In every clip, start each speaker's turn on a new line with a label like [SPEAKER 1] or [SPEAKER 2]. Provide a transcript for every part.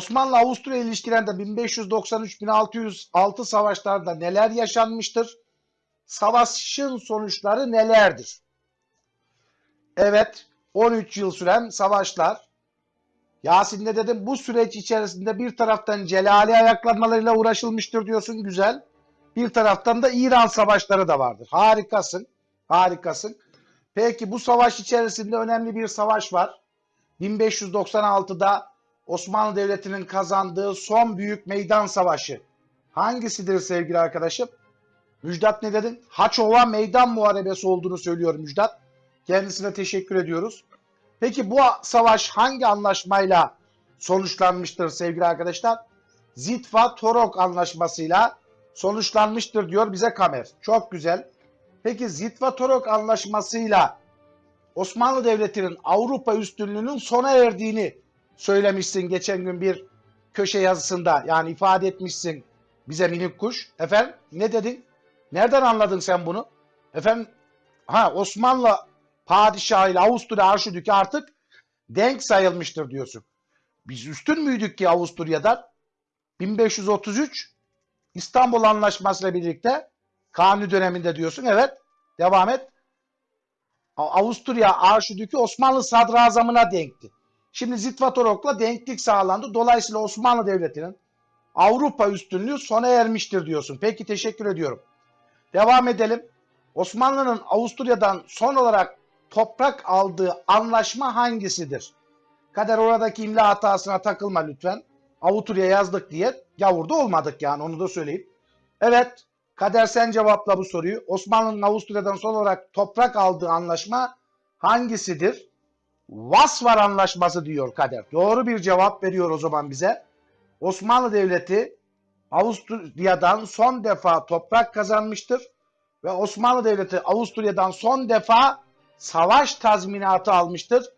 [SPEAKER 1] Osmanlı Avusturya ilişkilerinde 1593-1606 savaşlarda neler yaşanmıştır? Savaşın sonuçları nelerdir? Evet, 13 yıl süren savaşlar. Yasin ne dedim? Bu süreç içerisinde bir taraftan Celali ayaklanmalarıyla uğraşılmıştır diyorsun. Güzel. Bir taraftan da İran savaşları da vardır. Harikasın. Harikasın. Peki bu savaş içerisinde önemli bir savaş var. 1596'da Osmanlı Devleti'nin kazandığı son büyük meydan savaşı. Hangisidir sevgili arkadaşım? Müjdat ne dedin? Haçova Meydan Muharebesi olduğunu söylüyor Müjdat. Kendisine teşekkür ediyoruz. Peki bu savaş hangi anlaşmayla sonuçlanmıştır sevgili arkadaşlar? Zitva Torok anlaşmasıyla sonuçlanmıştır diyor bize Kamer. Çok güzel. Peki Zitva Torok anlaşmasıyla Osmanlı Devleti'nin Avrupa üstünlüğünün sona erdiğini söylemişsin geçen gün bir köşe yazısında. Yani ifade etmişsin bize minik kuş. Efendim ne dedin? Nereden anladın sen bunu? Efendim ha Osmanlı padişahı ile Avusturya Arşidükü artık denk sayılmıştır diyorsun. Biz üstün müydük ki Avusturya'dan? 1533 İstanbul Anlaşması ile birlikte Kanuni döneminde diyorsun. Evet. Devam et. Avusturya Arşidükü Osmanlı sadrazamına denkti. Şimdi Zitvatorok'la denklik sağlandı. Dolayısıyla Osmanlı Devleti'nin Avrupa üstünlüğü sona ermiştir diyorsun. Peki teşekkür ediyorum. Devam edelim. Osmanlı'nın Avusturya'dan son olarak toprak aldığı anlaşma hangisidir? Kader oradaki imla hatasına takılma lütfen. Avusturya yazdık diye gavurda olmadık yani onu da söyleyeyim. Evet Kader sen cevapla bu soruyu. Osmanlı'nın Avusturya'dan son olarak toprak aldığı anlaşma hangisidir? Vasvar Anlaşması diyor Kader. Doğru bir cevap veriyor o zaman bize. Osmanlı Devleti Avusturya'dan son defa toprak kazanmıştır ve Osmanlı Devleti Avusturya'dan son defa savaş tazminatı almıştır.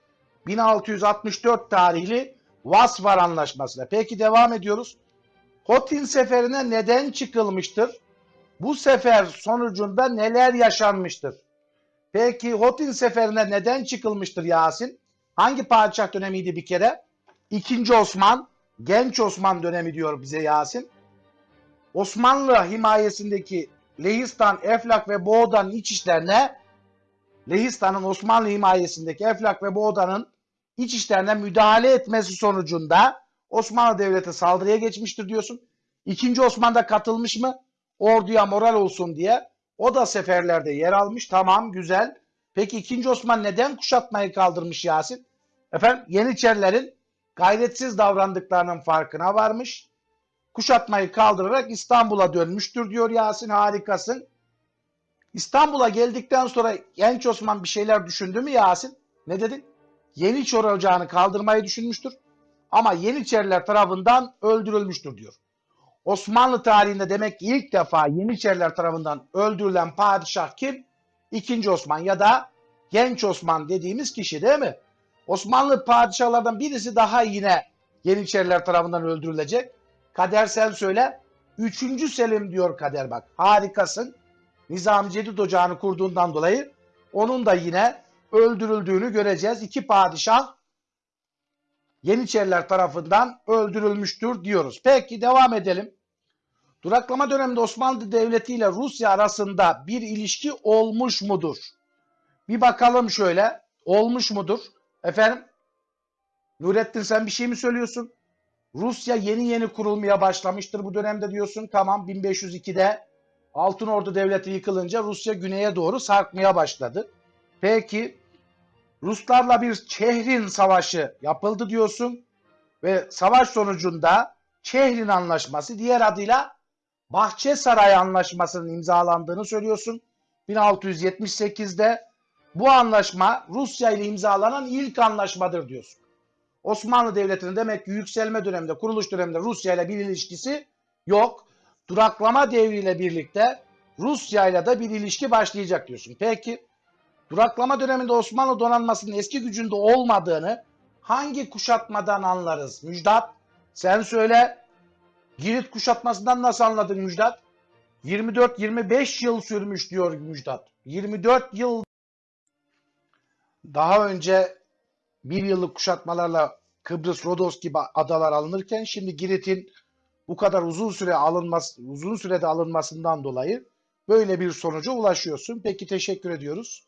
[SPEAKER 1] 1664 tarihli Vasvar Anlaşması'na. Peki devam ediyoruz. Hotin seferine neden çıkılmıştır? Bu sefer sonucunda neler yaşanmıştır? Peki Hotin seferine neden çıkılmıştır Yasin? Hangi padişah dönemiydi bir kere? İkinci Osman, Genç Osman dönemi diyor bize Yasin. Osmanlı himayesindeki Lehistan, Eflak ve Boğda'nın iç işlerine Lehistan'ın Osmanlı himayesindeki Eflak ve Boğda'nın iç işlerine müdahale etmesi sonucunda Osmanlı Devleti saldırıya geçmiştir diyorsun. İkinci Osman da katılmış mı? Orduya moral olsun diye. O da seferlerde yer almış. Tamam güzel. Peki ikinci Osman neden kuşatmayı kaldırmış Yasin? Efendim Yeniçerilerin gayretsiz davrandıklarının farkına varmış. Kuşatmayı kaldırarak İstanbul'a dönmüştür diyor Yasin harikasın. İstanbul'a geldikten sonra Genç Osman bir şeyler düşündü mü Yasin? Ne dedin? Yeniçeri Ocağı'nı kaldırmayı düşünmüştür. Ama Yeniçeriler tarafından öldürülmüştür diyor. Osmanlı tarihinde demek ki ilk defa Yeniçeriler tarafından öldürülen padişah kim? İkinci Osman ya da Genç Osman dediğimiz kişi değil mi? Osmanlı padişahlardan birisi daha yine Yeniçeriler tarafından öldürülecek. Kader sen söyle. Üçüncü Selim diyor Kader bak. Harikasın. Nizam Cedid Ocağı'nı kurduğundan dolayı onun da yine öldürüldüğünü göreceğiz. İki padişah Yeniçeriler tarafından öldürülmüştür diyoruz. Peki devam edelim. Duraklama döneminde Osmanlı Devleti ile Rusya arasında bir ilişki olmuş mudur? Bir bakalım şöyle. Olmuş mudur? Efendim? Nurettin sen bir şey mi söylüyorsun? Rusya yeni yeni kurulmaya başlamıştır bu dönemde diyorsun. Tamam 1502'de Altın Ordu Devleti yıkılınca Rusya güneye doğru sarkmaya başladı. Peki Ruslarla bir Çehrin Savaşı yapıldı diyorsun ve savaş sonucunda Çehrin Anlaşması diğer adıyla Bahçesaray Anlaşması'nın imzalandığını söylüyorsun. 1678'de bu anlaşma Rusya ile imzalanan ilk anlaşmadır diyorsun. Osmanlı Devleti'nin demek ki yükselme döneminde, kuruluş döneminde Rusya ile bir ilişkisi yok. Duraklama devriyle birlikte Rusya ile de bir ilişki başlayacak diyorsun. Peki duraklama döneminde Osmanlı donanmasının eski gücünde olmadığını hangi kuşatmadan anlarız? Müjdat sen söyle. Girit kuşatmasından nasıl anladın Müjdat? 24-25 yıl sürmüş diyor Müjdat. 24 yıl daha önce bir yıllık kuşatmalarla Kıbrıs, Rodos gibi adalar alınırken şimdi Girit'in bu kadar uzun süre alınması, uzun sürede alınmasından dolayı böyle bir sonuca ulaşıyorsun. Peki teşekkür ediyoruz.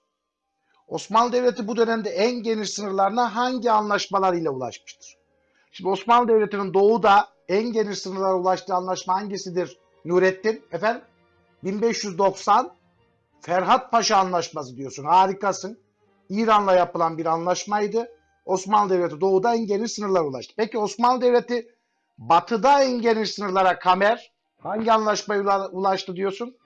[SPEAKER 1] Osmanlı Devleti bu dönemde en geniş sınırlarına hangi anlaşmalar ile ulaşmıştır? Şimdi Osmanlı Devleti'nin doğuda en geniş sınırlara ulaştığı anlaşma hangisidir Nurettin? Efendim 1590 Ferhat Paşa Anlaşması diyorsun. Harikasın. İran'la yapılan bir anlaşmaydı. Osmanlı Devleti doğuda en geniş sınırlara ulaştı. Peki Osmanlı Devleti batıda en geniş sınırlara Kamer hangi anlaşmaya ula- ulaştı diyorsun?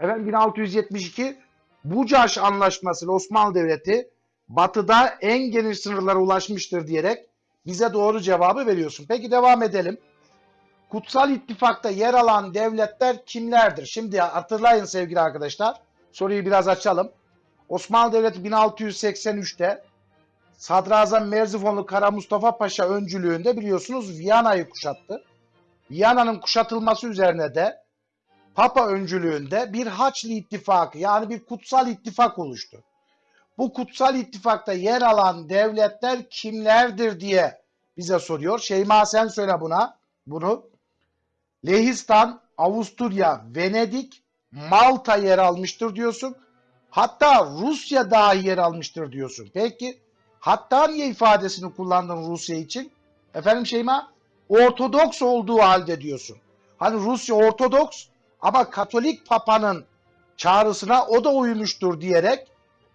[SPEAKER 1] Efendim 1672 Bucaş Anlaşması ile Osmanlı Devleti batıda en geniş sınırlara ulaşmıştır diyerek bize doğru cevabı veriyorsun. Peki devam edelim. Kutsal İttifak'ta yer alan devletler kimlerdir? Şimdi hatırlayın sevgili arkadaşlar. Soruyu biraz açalım. Osmanlı Devleti 1683'te Sadrazam Merzifonlu Kara Mustafa Paşa öncülüğünde biliyorsunuz Viyana'yı kuşattı. Viyana'nın kuşatılması üzerine de Papa öncülüğünde bir Haçlı ittifakı yani bir kutsal ittifak oluştu. Bu kutsal ittifakta yer alan devletler kimlerdir diye bize soruyor. Şeyma sen söyle buna bunu. Lehistan, Avusturya, Venedik, Malta yer almıştır diyorsun. Hatta Rusya dahi yer almıştır diyorsun. Peki hatta niye ifadesini kullandın Rusya için? Efendim Şeyma? Ortodoks olduğu halde diyorsun. Hani Rusya Ortodoks ama Katolik Papa'nın çağrısına o da uymuştur diyerek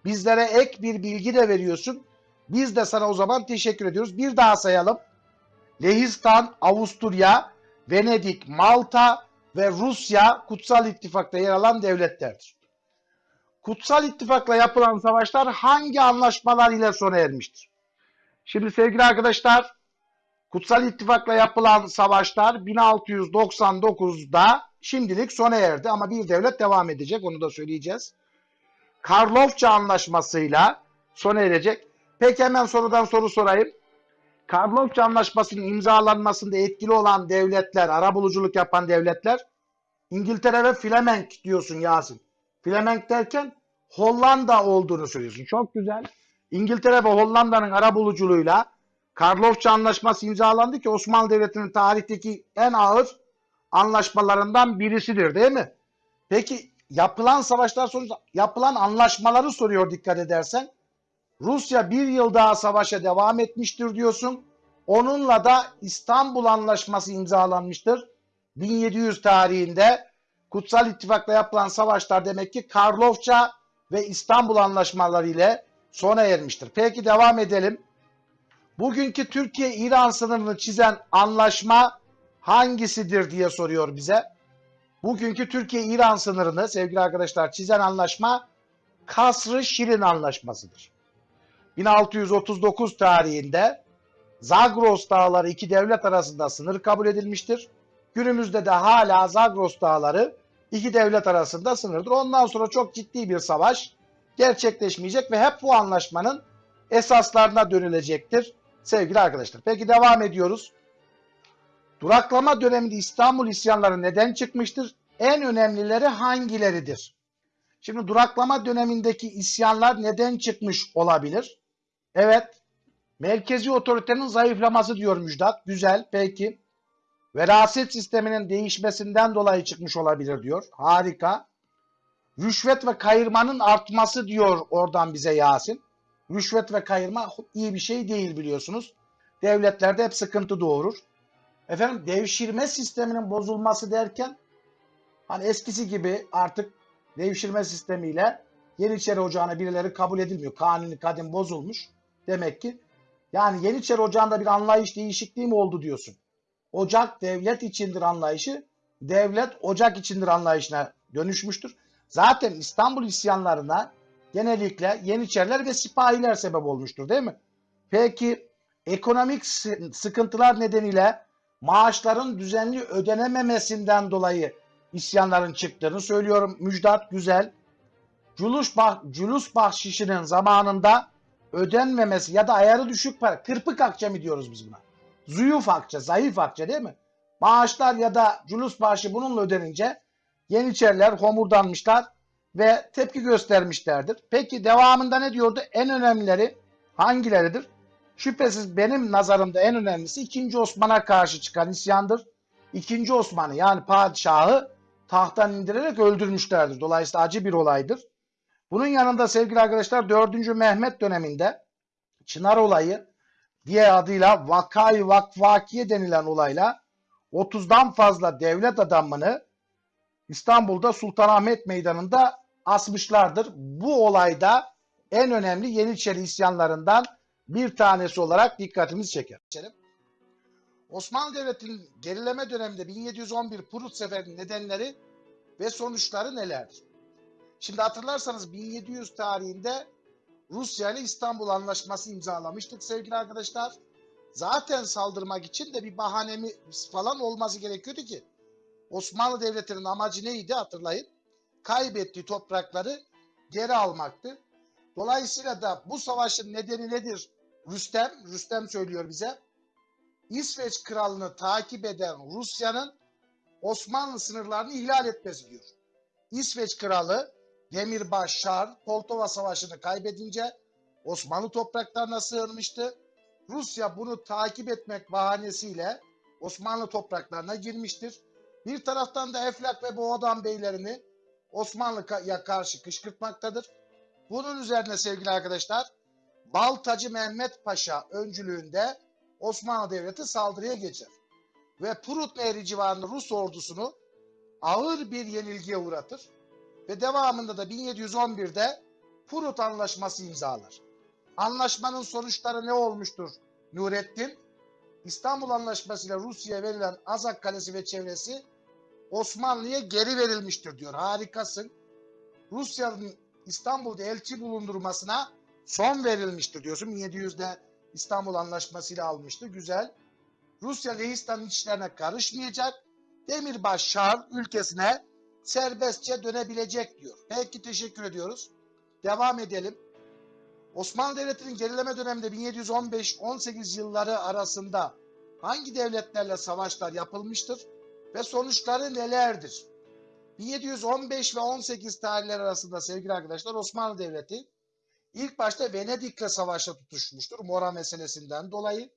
[SPEAKER 1] bizlere ek bir bilgi de veriyorsun. Biz de sana o zaman teşekkür ediyoruz. Bir daha sayalım. Lehistan, Avusturya, Venedik, Malta ve Rusya Kutsal İttifak'ta yer alan devletlerdir. Kutsal İttifak'la yapılan savaşlar hangi anlaşmalar ile sona ermiştir? Şimdi sevgili arkadaşlar, Kutsal İttifak'la yapılan savaşlar 1699'da şimdilik sona erdi ama bir devlet devam edecek onu da söyleyeceğiz. Karlofça Anlaşması'yla sona erecek. Peki hemen sorudan soru sorayım. Karlofça Anlaşması'nın imzalanmasında etkili olan devletler, arabuluculuk yapan devletler İngiltere ve Flemenk diyorsun Yasin. Flemenk derken Hollanda olduğunu söylüyorsun. Çok güzel. İngiltere ve Hollanda'nın arabuluculuğuyla Karlofça Anlaşması imzalandı ki Osmanlı Devleti'nin tarihteki en ağır anlaşmalarından birisidir değil mi? Peki yapılan savaşlar sonucu yapılan anlaşmaları soruyor dikkat edersen. Rusya bir yıl daha savaşa devam etmiştir diyorsun. Onunla da İstanbul Anlaşması imzalanmıştır. 1700 tarihinde Kutsal İttifak'la yapılan savaşlar demek ki Karlofça ve İstanbul Anlaşmaları ile sona ermiştir. Peki devam edelim. Bugünkü Türkiye-İran sınırını çizen anlaşma hangisidir diye soruyor bize. Bugünkü Türkiye-İran sınırını sevgili arkadaşlar çizen anlaşma Kasr-ı Şirin Anlaşması'dır. 1639 tarihinde Zagros Dağları iki devlet arasında sınır kabul edilmiştir. Günümüzde de hala Zagros Dağları iki devlet arasında sınırdır. Ondan sonra çok ciddi bir savaş gerçekleşmeyecek ve hep bu anlaşmanın esaslarına dönülecektir sevgili arkadaşlar. Peki devam ediyoruz. Duraklama döneminde İstanbul isyanları neden çıkmıştır? En önemlileri hangileridir? Şimdi duraklama dönemindeki isyanlar neden çıkmış olabilir? Evet. Merkezi otoritenin zayıflaması diyor Müjdat. Güzel. Peki. Veraset sisteminin değişmesinden dolayı çıkmış olabilir diyor. Harika. Rüşvet ve kayırmanın artması diyor oradan bize Yasin. Rüşvet ve kayırma iyi bir şey değil biliyorsunuz. Devletlerde hep sıkıntı doğurur. Efendim devşirme sisteminin bozulması derken hani eskisi gibi artık devşirme sistemiyle Yeniçeri Ocağı'na birileri kabul edilmiyor. Kanuni kadim bozulmuş. Demek ki yani Yeniçeri Ocağı'nda bir anlayış değişikliği mi oldu diyorsun. Ocak devlet içindir anlayışı, devlet ocak içindir anlayışına dönüşmüştür. Zaten İstanbul isyanlarına genellikle Yeniçeriler ve sipahiler sebep olmuştur değil mi? Peki ekonomik sı- sıkıntılar nedeniyle maaşların düzenli ödenememesinden dolayı isyanların çıktığını söylüyorum. Müjdat güzel. Culus, bah, culus bahşişinin zamanında ödenmemesi ya da ayarı düşük para, kırpık akçe mi diyoruz biz buna? Zuyuf akçe, zayıf akçe değil mi? Maaşlar ya da culus bahşi bununla ödenince Yeniçeriler homurdanmışlar ve tepki göstermişlerdir. Peki devamında ne diyordu? En önemlileri hangileridir? Şüphesiz benim nazarımda en önemlisi 2. Osman'a karşı çıkan isyandır. 2. Osman'ı yani padişahı tahttan indirerek öldürmüşlerdir. Dolayısıyla acı bir olaydır. Bunun yanında sevgili arkadaşlar 4. Mehmet döneminde Çınar olayı diğer adıyla Vakay Vakvakiye denilen olayla 30'dan fazla devlet adamını İstanbul'da Sultanahmet Meydanı'nda asmışlardır. Bu olayda en önemli Yeniçeri isyanlarından bir tanesi olarak dikkatimizi çeker. Osmanlı Devleti'nin gerileme döneminde 1711 Prut Seferi'nin nedenleri ve sonuçları nelerdir? Şimdi hatırlarsanız 1700 tarihinde Rusya ile İstanbul Anlaşması imzalamıştık sevgili arkadaşlar. Zaten saldırmak için de bir bahanemiz falan olması gerekiyordu ki. Osmanlı Devleti'nin amacı neydi hatırlayın. Kaybettiği toprakları geri almaktı. Dolayısıyla da bu savaşın nedeni nedir? Rüstem, Rüstem söylüyor bize. İsveç kralını takip eden Rusya'nın Osmanlı sınırlarını ihlal etmesi diyor. İsveç kralı Demirbaş Şar Poltova Savaşı'nı kaybedince Osmanlı topraklarına sığınmıştı. Rusya bunu takip etmek bahanesiyle Osmanlı topraklarına girmiştir. Bir taraftan da Eflak ve Boğadan beylerini Osmanlı'ya karşı kışkırtmaktadır. Bunun üzerine sevgili arkadaşlar Baltacı Mehmet Paşa öncülüğünde Osmanlı Devleti saldırıya geçer. Ve Prut Nehri civarında Rus ordusunu ağır bir yenilgiye uğratır. Ve devamında da 1711'de Prut Anlaşması imzalar. Anlaşmanın sonuçları ne olmuştur Nurettin? İstanbul Anlaşması ile Rusya'ya verilen Azak Kalesi ve çevresi Osmanlı'ya geri verilmiştir diyor. Harikasın. Rusya'nın İstanbul'da elçi bulundurmasına son verilmiştir diyorsun. 1700'de İstanbul Anlaşması ile almıştı. Güzel. Rusya Lehistan'ın içlerine karışmayacak. Demirbaş Şar ülkesine serbestçe dönebilecek diyor. Peki teşekkür ediyoruz. Devam edelim. Osmanlı Devleti'nin gerileme döneminde 1715-18 yılları arasında hangi devletlerle savaşlar yapılmıştır ve sonuçları nelerdir? 1715 ve 18 tarihler arasında sevgili arkadaşlar Osmanlı Devleti ilk başta Venedik'le savaşa tutuşmuştur Mora meselesinden dolayı.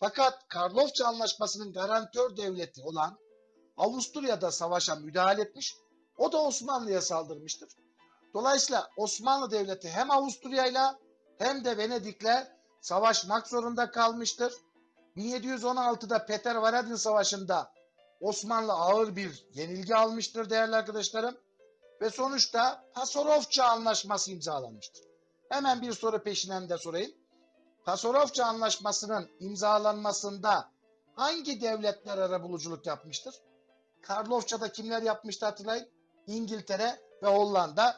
[SPEAKER 1] Fakat Karlofça Anlaşması'nın garantör devleti olan Avusturya'da savaşa müdahale etmiş. O da Osmanlı'ya saldırmıştır. Dolayısıyla Osmanlı Devleti hem Avusturya'yla hem de Venedik'le savaşmak zorunda kalmıştır. 1716'da Peter Varadin Savaşı'nda Osmanlı ağır bir yenilgi almıştır değerli arkadaşlarım. Ve sonuçta Pasarofça Anlaşması imzalanmıştır. Hemen bir soru peşinden de sorayım. Pasarofça Anlaşması'nın imzalanmasında hangi devletler arabuluculuk yapmıştır? Karlofça'da kimler yapmıştı hatırlayın? İngiltere ve Hollanda.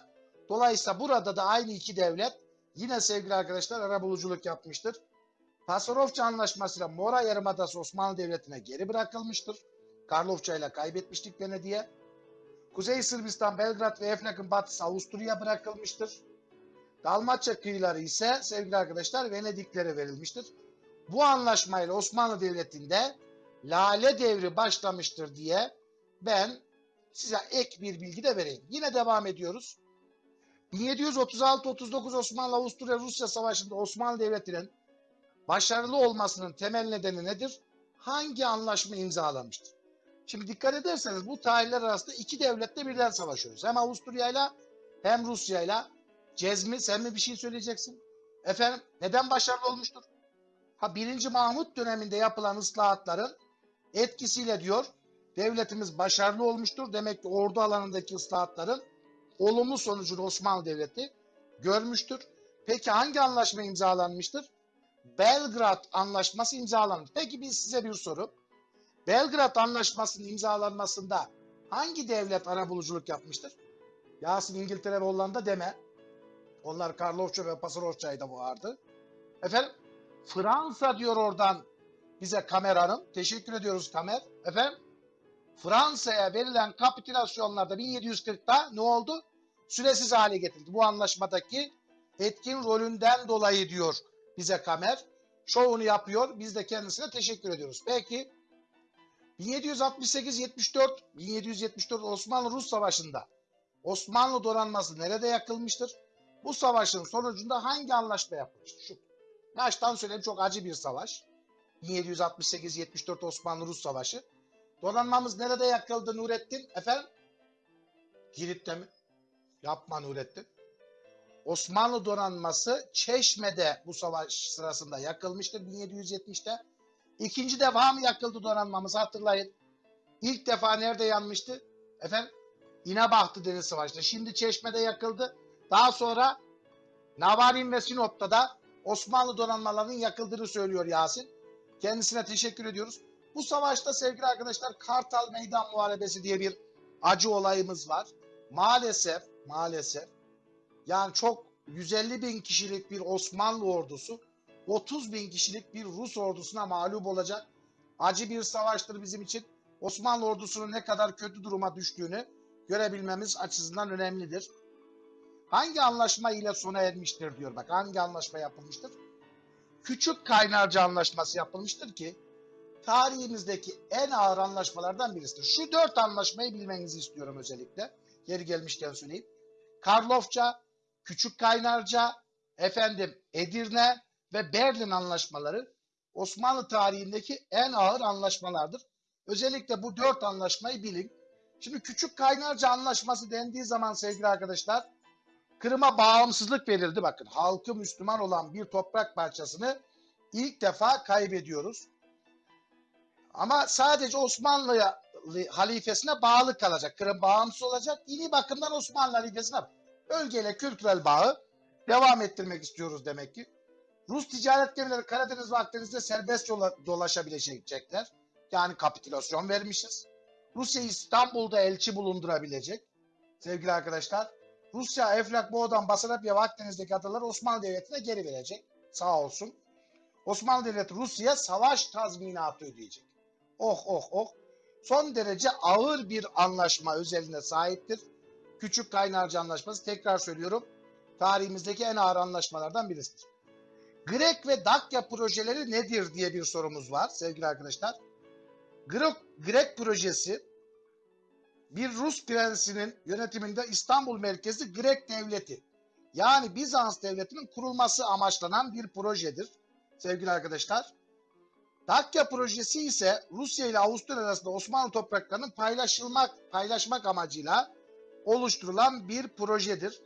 [SPEAKER 1] Dolayısıyla burada da aynı iki devlet yine sevgili arkadaşlar arabuluculuk yapmıştır. Pasarofça Anlaşması'yla Mora Yarımadası Osmanlı Devleti'ne geri bırakılmıştır. Karlofça ile kaybetmiştik Venedik'e. Kuzey Sırbistan, Belgrad ve Eflak'ın batısı Avusturya bırakılmıştır. Dalmaçya kıyıları ise sevgili arkadaşlar Venediklere verilmiştir. Bu anlaşmayla Osmanlı Devleti'nde Lale Devri başlamıştır diye ben size ek bir bilgi de vereyim. Yine devam ediyoruz. 1736-39 Osmanlı-Avusturya-Rusya Savaşı'nda Osmanlı Devleti'nin başarılı olmasının temel nedeni nedir? Hangi anlaşma imzalamıştır? Şimdi dikkat ederseniz bu tarihler arasında iki devletle birden savaşıyoruz. Hem Avusturya'yla hem Rusya'yla. Cezmi sen mi bir şey söyleyeceksin? Efendim neden başarılı olmuştur? Ha 1. Mahmut döneminde yapılan ıslahatların etkisiyle diyor devletimiz başarılı olmuştur. Demek ki ordu alanındaki ıslahatların olumlu sonucunu Osmanlı Devleti görmüştür. Peki hangi anlaşma imzalanmıştır? Belgrad Anlaşması imzalanmış. Peki biz size bir soru. Belgrad Anlaşması'nın imzalanmasında hangi devlet arabuluculuk yapmıştır? Yasin İngiltere ve Hollanda deme. Onlar Karlofça ve Pasarofça'yı vardı. Efendim Fransa diyor oradan bize kameranın. Teşekkür ediyoruz kamer. Efendim Fransa'ya verilen kapitülasyonlarda 1740'ta ne oldu? Süresiz hale getirildi. Bu anlaşmadaki etkin rolünden dolayı diyor bize kamer. Şovunu yapıyor. Biz de kendisine teşekkür ediyoruz. Peki 1768-74 1774 Osmanlı-Rus Savaşı'nda Osmanlı donanması nerede yakılmıştır? Bu savaşın sonucunda hangi anlaşma yapılmıştır? Şu. Baştan söyleyeyim çok acı bir savaş. 1768-74 Osmanlı-Rus Savaşı. Donanmamız nerede yakıldı Nurettin? Efendim? Girit'te mi? Yapma Nurettin. Osmanlı donanması Çeşme'de bu savaş sırasında yakılmıştır 1770'te. İkinci defa mı yakıldı donanmamız hatırlayın. İlk defa nerede yanmıştı? Efendim? İnebahtı Deniz Savaşı'nda. Şimdi Çeşme'de yakıldı. Daha sonra Navarin ve Sinop'ta da Osmanlı donanmalarının yakıldığını söylüyor Yasin. Kendisine teşekkür ediyoruz. Bu savaşta sevgili arkadaşlar Kartal Meydan Muharebesi diye bir acı olayımız var. Maalesef, maalesef yani çok 150 bin kişilik bir Osmanlı ordusu 30 bin kişilik bir Rus ordusuna mağlup olacak. Acı bir savaştır bizim için. Osmanlı ordusunun ne kadar kötü duruma düştüğünü görebilmemiz açısından önemlidir. Hangi anlaşma ile sona ermiştir diyor. Bak hangi anlaşma yapılmıştır? Küçük Kaynarca Anlaşması yapılmıştır ki tarihimizdeki en ağır anlaşmalardan birisidir. Şu dört anlaşmayı bilmenizi istiyorum özellikle. Yeri gelmişken söyleyeyim. Karlofça, Küçük Kaynarca, efendim Edirne ve Berlin anlaşmaları Osmanlı tarihindeki en ağır anlaşmalardır. Özellikle bu dört anlaşmayı bilin. Şimdi Küçük Kaynarca Anlaşması dendiği zaman sevgili arkadaşlar Kırım'a bağımsızlık verildi. Bakın halkı Müslüman olan bir toprak parçasını ilk defa kaybediyoruz. Ama sadece Osmanlı halifesine bağlı kalacak. Kırım bağımsız olacak. Dini bakımdan Osmanlı halifesine bölgeyle kültürel bağı devam ettirmek istiyoruz demek ki. Rus ticaret gemileri Karadeniz ve Akdeniz'de serbest dolaşabilecekler. Yani kapitülasyon vermişiz. Rusya İstanbul'da elçi bulundurabilecek. Sevgili arkadaşlar. Rusya Eflak Boğdan Basarabya ve Akdeniz'deki adaları Osmanlı Devleti'ne geri verecek. Sağ olsun. Osmanlı Devleti Rusya'ya savaş tazminatı ödeyecek. Oh oh oh. Son derece ağır bir anlaşma özeline sahiptir. Küçük Kaynarca Anlaşması tekrar söylüyorum. Tarihimizdeki en ağır anlaşmalardan birisidir. Grek ve Dakya projeleri nedir diye bir sorumuz var sevgili arkadaşlar. Grek, Grek projesi bir Rus prensinin yönetiminde İstanbul merkezi Grek devleti yani Bizans devletinin kurulması amaçlanan bir projedir sevgili arkadaşlar. Dakya projesi ise Rusya ile Avusturya arasında Osmanlı topraklarının paylaşılmak paylaşmak amacıyla oluşturulan bir projedir.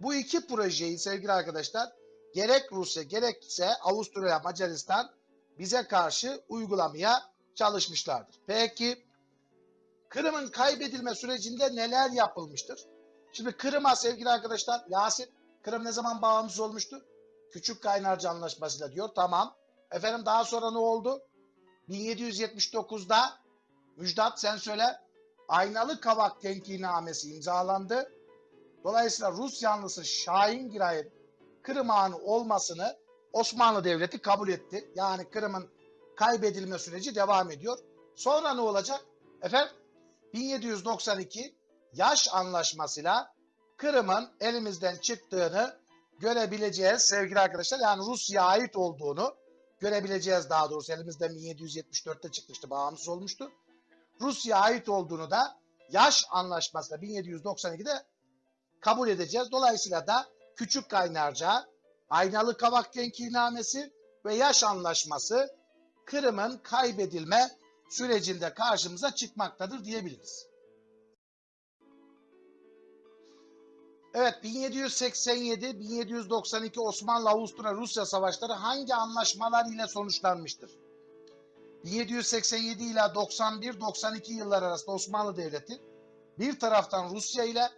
[SPEAKER 1] Bu iki projeyi sevgili arkadaşlar gerek Rusya gerekse Avusturya Macaristan bize karşı uygulamaya çalışmışlardır. Peki Kırım'ın kaybedilme sürecinde neler yapılmıştır? Şimdi Kırım'a sevgili arkadaşlar Yasin Kırım ne zaman bağımsız olmuştu? Küçük Kaynarca Anlaşması'yla diyor. Tamam. Efendim daha sonra ne oldu? 1779'da Müjdat sen söyle Aynalı Kavak Tenkinamesi imzalandı. Dolayısıyla Rus yanlısı Şahin Giray'ın Kırım Ağa'nın olmasını Osmanlı Devleti kabul etti. Yani Kırım'ın kaybedilme süreci devam ediyor. Sonra ne olacak? Efendim 1792 yaş anlaşmasıyla Kırım'ın elimizden çıktığını görebileceğiz sevgili arkadaşlar. Yani Rusya'ya ait olduğunu görebileceğiz daha doğrusu. Elimizden 1774'te çıkmıştı, bağımsız olmuştu. Rusya'ya ait olduğunu da yaş anlaşmasıyla 1792'de kabul edeceğiz. Dolayısıyla da Küçük Kaynarca, Aynalı Kavak Tenkinamesi ve yaş anlaşması Kırım'ın kaybedilme sürecinde karşımıza çıkmaktadır diyebiliriz. Evet 1787-1792 Osmanlı-Avusturya-Rusya savaşları hangi anlaşmalar ile sonuçlanmıştır? 1787 ile 91-92 yıllar arasında Osmanlı Devleti bir taraftan Rusya ile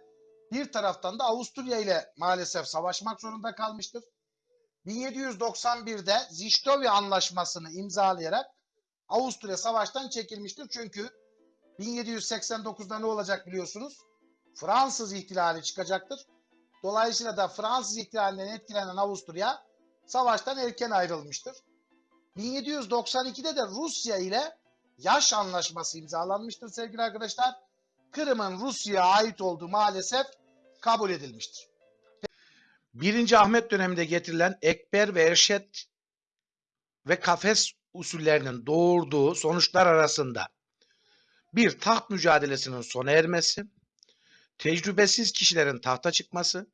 [SPEAKER 1] bir taraftan da Avusturya ile maalesef savaşmak zorunda kalmıştır. 1791'de Ziştovi Anlaşması'nı imzalayarak Avusturya savaştan çekilmiştir. Çünkü 1789'da ne olacak biliyorsunuz? Fransız ihtilali çıkacaktır. Dolayısıyla da Fransız ihtilalinden etkilenen Avusturya savaştan erken ayrılmıştır. 1792'de de Rusya ile yaş anlaşması imzalanmıştır sevgili arkadaşlar. Kırım'ın Rusya'ya ait olduğu maalesef kabul edilmiştir. 1. Ahmet döneminde getirilen Ekber ve Erşet ve kafes usullerinin doğurduğu sonuçlar arasında bir taht mücadelesinin sona ermesi, tecrübesiz kişilerin tahta çıkması,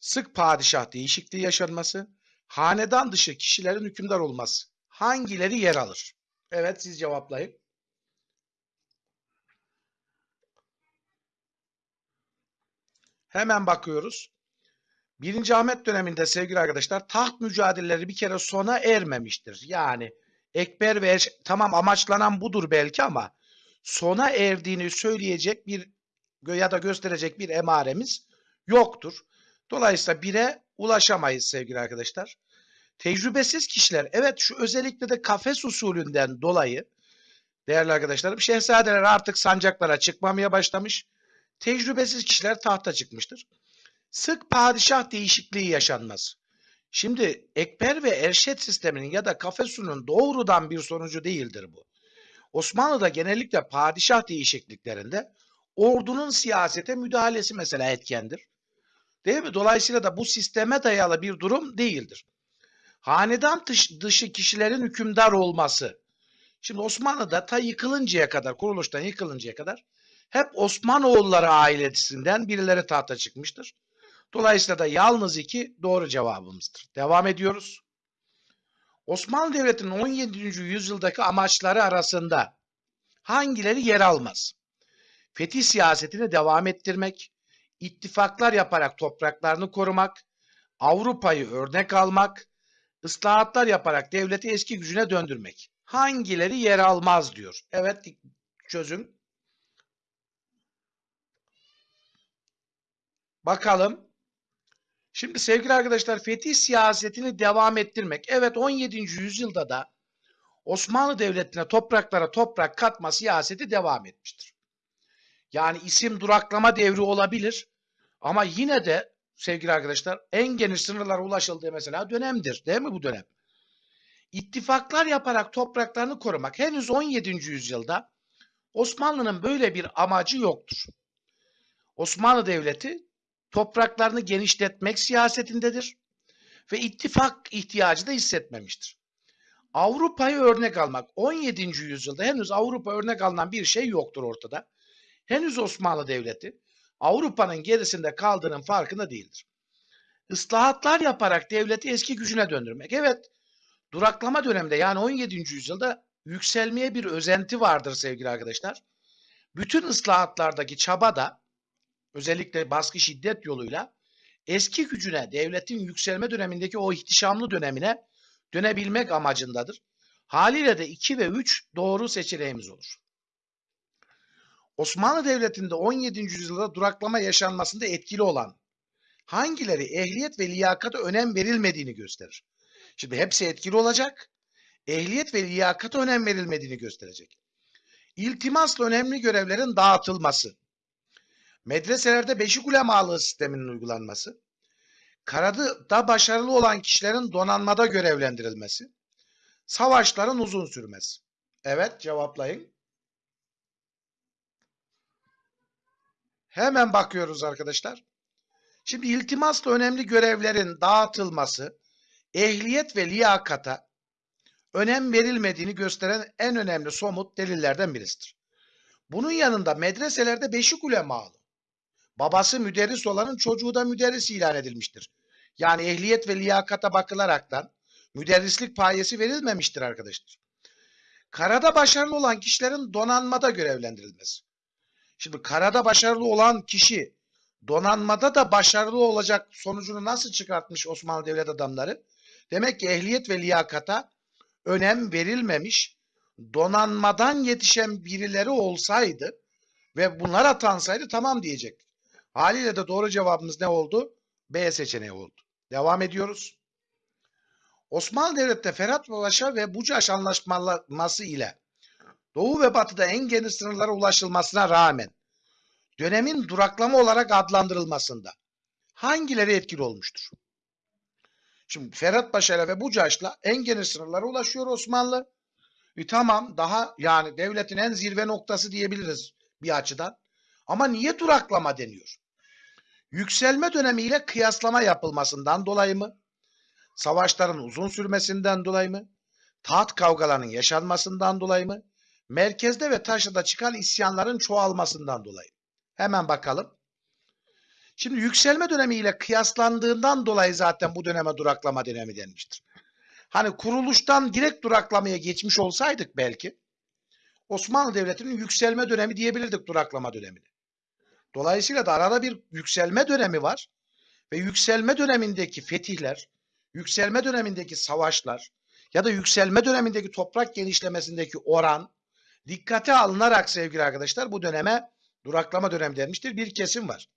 [SPEAKER 1] sık padişah değişikliği yaşanması, hanedan dışı kişilerin hükümdar olması hangileri yer alır? Evet siz cevaplayın. Hemen bakıyoruz. Birinci Ahmet döneminde sevgili arkadaşlar taht mücadeleleri bir kere sona ermemiştir. Yani Ekber ve Eş- tamam amaçlanan budur belki ama sona erdiğini söyleyecek bir ya da gösterecek bir emaremiz yoktur. Dolayısıyla bire ulaşamayız sevgili arkadaşlar. Tecrübesiz kişiler evet şu özellikle de kafes usulünden dolayı değerli arkadaşlarım şehzadeler artık sancaklara çıkmamaya başlamış. Tecrübesiz kişiler tahta çıkmıştır. Sık padişah değişikliği yaşanmaz. Şimdi ekber ve erşet sisteminin ya da kafesunun doğrudan bir sonucu değildir bu. Osmanlı'da genellikle padişah değişikliklerinde ordunun siyasete müdahalesi mesela etkendir. Değil mi? Dolayısıyla da bu sisteme dayalı bir durum değildir. Hanedan dış- dışı kişilerin hükümdar olması. Şimdi Osmanlı'da ta yıkılıncaya kadar, kuruluştan yıkılıncaya kadar hep Osmanoğulları ailesinden birileri tahta çıkmıştır. Dolayısıyla da yalnız iki doğru cevabımızdır. Devam ediyoruz. Osmanlı Devleti'nin 17. yüzyıldaki amaçları arasında hangileri yer almaz? Fetih siyasetini devam ettirmek, ittifaklar yaparak topraklarını korumak, Avrupa'yı örnek almak, ıslahatlar yaparak devleti eski gücüne döndürmek. Hangileri yer almaz diyor. Evet çözüm. Bakalım. Şimdi sevgili arkadaşlar fetih siyasetini devam ettirmek. Evet 17. yüzyılda da Osmanlı Devleti'ne topraklara toprak katma siyaseti devam etmiştir. Yani isim duraklama devri olabilir ama yine de sevgili arkadaşlar en geniş sınırlara ulaşıldığı mesela dönemdir. Değil mi bu dönem? İttifaklar yaparak topraklarını korumak henüz 17. yüzyılda Osmanlı'nın böyle bir amacı yoktur. Osmanlı Devleti topraklarını genişletmek siyasetindedir ve ittifak ihtiyacı da hissetmemiştir. Avrupa'yı örnek almak 17. yüzyılda henüz Avrupa örnek alınan bir şey yoktur ortada. Henüz Osmanlı Devleti Avrupa'nın gerisinde kaldığının farkında değildir. Islahatlar yaparak devleti eski gücüne döndürmek. Evet, duraklama döneminde yani 17. yüzyılda yükselmeye bir özenti vardır sevgili arkadaşlar. Bütün ıslahatlardaki çaba da özellikle baskı şiddet yoluyla eski gücüne, devletin yükselme dönemindeki o ihtişamlı dönemine dönebilmek amacındadır. Haliyle de 2 ve 3 doğru seçeneğimiz olur. Osmanlı Devleti'nde 17. yüzyılda duraklama yaşanmasında etkili olan hangileri ehliyet ve liyakata önem verilmediğini gösterir. Şimdi hepsi etkili olacak. Ehliyet ve liyakata önem verilmediğini gösterecek. İltimasla önemli görevlerin dağıtılması. Medreselerde beşik ulemalığı sisteminin uygulanması. Karada başarılı olan kişilerin donanmada görevlendirilmesi. Savaşların uzun sürmesi. Evet cevaplayın. Hemen bakıyoruz arkadaşlar. Şimdi iltimasla önemli görevlerin dağıtılması, ehliyet ve liyakata önem verilmediğini gösteren en önemli somut delillerden birisidir. Bunun yanında medreselerde beşik ulemalı, babası müderris olanın çocuğu da müderris ilan edilmiştir. Yani ehliyet ve liyakata bakılaraktan müderrislik payesi verilmemiştir arkadaşlar. Karada başarılı olan kişilerin donanmada görevlendirilmesi. Şimdi karada başarılı olan kişi donanmada da başarılı olacak sonucunu nasıl çıkartmış Osmanlı devlet adamları? Demek ki ehliyet ve liyakata önem verilmemiş, donanmadan yetişen birileri olsaydı ve bunlar atansaydı tamam diyecek. Haliyle de doğru cevabımız ne oldu? B seçeneği oldu. Devam ediyoruz. Osmanlı Devleti'nde Ferhat Paşa ve Bucaş Anlaşması ile Doğu ve Batı'da en geniş sınırlara ulaşılmasına rağmen dönemin duraklama olarak adlandırılmasında hangileri etkili olmuştur? Şimdi Ferhat Paşa ve Bucaş'la en geniş sınırlara ulaşıyor Osmanlı. E tamam daha yani devletin en zirve noktası diyebiliriz bir açıdan. Ama niye duraklama deniyor? Yükselme dönemiyle kıyaslama yapılmasından dolayı mı? Savaşların uzun sürmesinden dolayı mı? Taht kavgalarının yaşanmasından dolayı mı? Merkezde ve taşrada çıkan isyanların çoğalmasından dolayı. Hemen bakalım. Şimdi yükselme dönemiyle kıyaslandığından dolayı zaten bu döneme duraklama dönemi denmiştir. Hani kuruluştan direkt duraklamaya geçmiş olsaydık belki Osmanlı Devleti'nin yükselme dönemi diyebilirdik duraklama dönemini. Dolayısıyla da arada bir yükselme dönemi var ve yükselme dönemindeki fetihler, yükselme dönemindeki savaşlar ya da yükselme dönemindeki toprak genişlemesindeki oran dikkate alınarak sevgili arkadaşlar bu döneme duraklama dönemi denmiştir. Bir kesim var.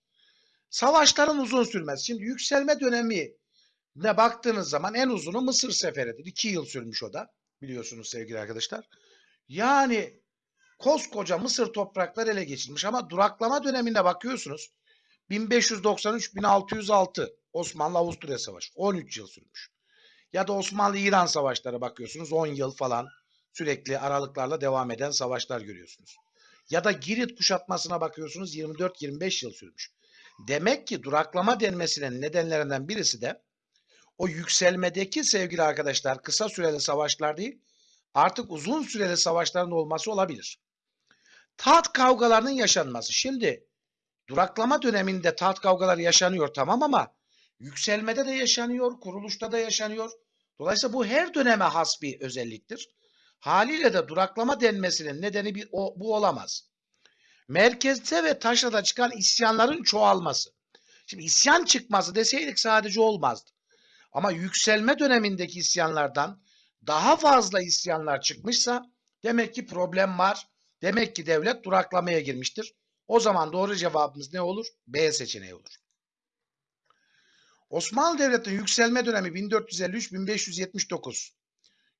[SPEAKER 1] Savaşların uzun sürmez. Şimdi yükselme dönemi ne baktığınız zaman en uzunu Mısır seferidir. İki yıl sürmüş o da biliyorsunuz sevgili arkadaşlar. Yani koskoca Mısır toprakları ele geçirilmiş ama duraklama döneminde bakıyorsunuz 1593-1606 Osmanlı-Avusturya Savaşı 13 yıl sürmüş. Ya da Osmanlı-İran savaşları bakıyorsunuz 10 yıl falan sürekli aralıklarla devam eden savaşlar görüyorsunuz. Ya da Girit kuşatmasına bakıyorsunuz 24-25 yıl sürmüş. Demek ki duraklama denmesinin nedenlerinden birisi de o yükselmedeki sevgili arkadaşlar kısa süreli savaşlar değil artık uzun süreli savaşların olması olabilir. Taht kavgalarının yaşanması. Şimdi duraklama döneminde taht kavgaları yaşanıyor tamam ama yükselmede de yaşanıyor, kuruluşta da yaşanıyor. Dolayısıyla bu her döneme has bir özelliktir. Haliyle de duraklama denmesinin nedeni bir, o, bu olamaz. Merkezde ve taşrada çıkan isyanların çoğalması. Şimdi isyan çıkması deseydik sadece olmazdı. Ama yükselme dönemindeki isyanlardan daha fazla isyanlar çıkmışsa demek ki problem var. Demek ki devlet duraklamaya girmiştir. O zaman doğru cevabımız ne olur? B seçeneği olur. Osmanlı Devleti'nin yükselme dönemi 1453-1579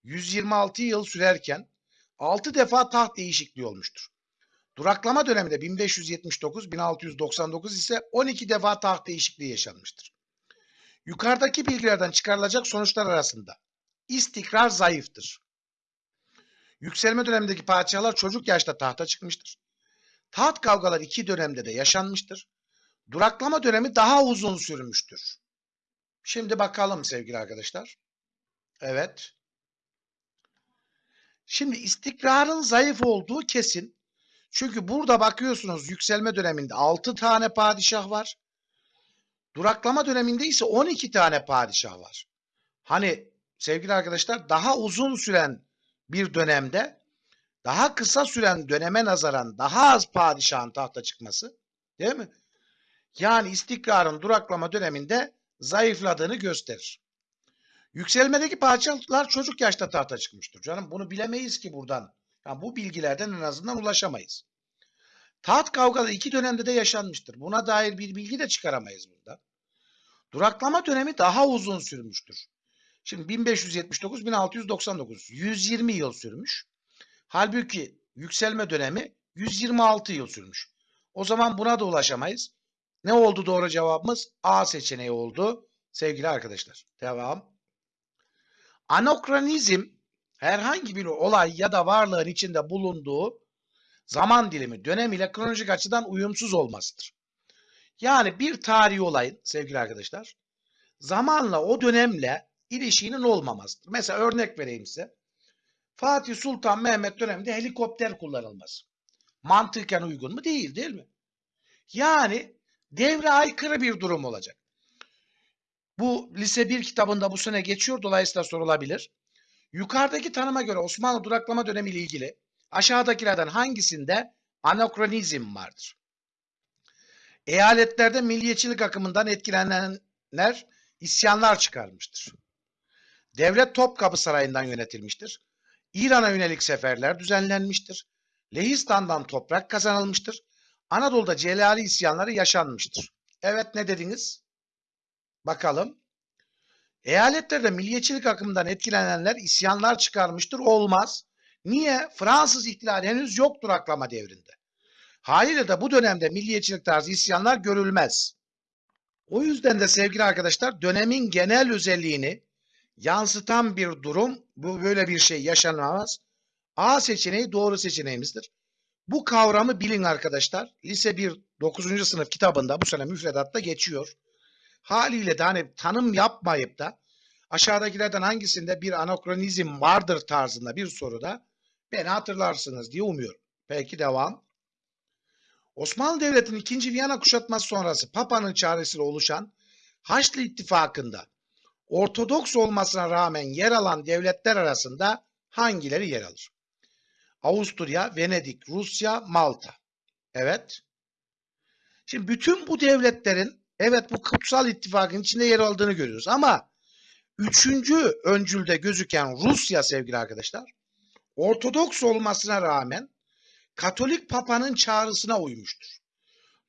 [SPEAKER 1] 126 yıl sürerken 6 defa taht değişikliği olmuştur. Duraklama döneminde 1579-1699 ise 12 defa taht değişikliği yaşanmıştır. Yukarıdaki bilgilerden çıkarılacak sonuçlar arasında istikrar zayıftır. Yükselme dönemindeki padişahlar çocuk yaşta tahta çıkmıştır. Taht kavgaları iki dönemde de yaşanmıştır. Duraklama dönemi daha uzun sürmüştür. Şimdi bakalım sevgili arkadaşlar. Evet. Şimdi istikrarın zayıf olduğu kesin. Çünkü burada bakıyorsunuz yükselme döneminde 6 tane padişah var. Duraklama döneminde ise 12 tane padişah var. Hani sevgili arkadaşlar daha uzun süren bir dönemde daha kısa süren döneme nazaran daha az padişahın tahta çıkması değil mi? Yani istikrarın duraklama döneminde zayıfladığını gösterir. Yükselmedeki padişahlar çocuk yaşta tahta çıkmıştır. Canım bunu bilemeyiz ki buradan. Yani bu bilgilerden en azından ulaşamayız. Taht kavgaları iki dönemde de yaşanmıştır. Buna dair bir bilgi de çıkaramayız burada. Duraklama dönemi daha uzun sürmüştür. Şimdi 1579-1699 120 yıl sürmüş. Halbuki yükselme dönemi 126 yıl sürmüş. O zaman buna da ulaşamayız. Ne oldu doğru cevabımız? A seçeneği oldu sevgili arkadaşlar. Devam. Anokronizm herhangi bir olay ya da varlığın içinde bulunduğu zaman dilimi dönem ile kronolojik açıdan uyumsuz olmasıdır. Yani bir tarihi olayın sevgili arkadaşlar zamanla o dönemle ilişkinin olmamasıdır. Mesela örnek vereyim size. Fatih Sultan Mehmet döneminde helikopter kullanılması. Mantıken uygun mu? Değil değil mi? Yani devre aykırı bir durum olacak. Bu lise 1 kitabında bu sene geçiyor. Dolayısıyla sorulabilir. Yukarıdaki tanıma göre Osmanlı duraklama dönemi ile ilgili aşağıdakilerden hangisinde anakronizm vardır? Eyaletlerde milliyetçilik akımından etkilenenler isyanlar çıkarmıştır. Devlet Topkapı Sarayı'ndan yönetilmiştir. İran'a yönelik seferler düzenlenmiştir. Lehistan'dan toprak kazanılmıştır. Anadolu'da Celali isyanları yaşanmıştır. Evet ne dediniz? Bakalım. Eyaletlerde milliyetçilik akımından etkilenenler isyanlar çıkarmıştır. Olmaz. Niye? Fransız ihtilali henüz yok duraklama devrinde. Haliyle de bu dönemde milliyetçilik tarzı isyanlar görülmez. O yüzden de sevgili arkadaşlar dönemin genel özelliğini yansıtan bir durum bu böyle bir şey yaşanamaz. A seçeneği doğru seçeneğimizdir. Bu kavramı bilin arkadaşlar. Lise 1 9. sınıf kitabında bu sene müfredatta geçiyor. Haliyle de hani tanım yapmayıp da aşağıdakilerden hangisinde bir anakronizm vardır tarzında bir soruda beni hatırlarsınız diye umuyorum. Peki devam. Osmanlı Devleti'nin 2. Viyana kuşatması sonrası Papa'nın çağrısıyla oluşan Haçlı İttifakı'nda Ortodoks olmasına rağmen yer alan devletler arasında hangileri yer alır? Avusturya, Venedik, Rusya, Malta. Evet. Şimdi bütün bu devletlerin evet bu kutsal ittifakın içinde yer aldığını görüyoruz ama üçüncü öncülde gözüken Rusya sevgili arkadaşlar Ortodoks olmasına rağmen Katolik Papa'nın çağrısına uymuştur.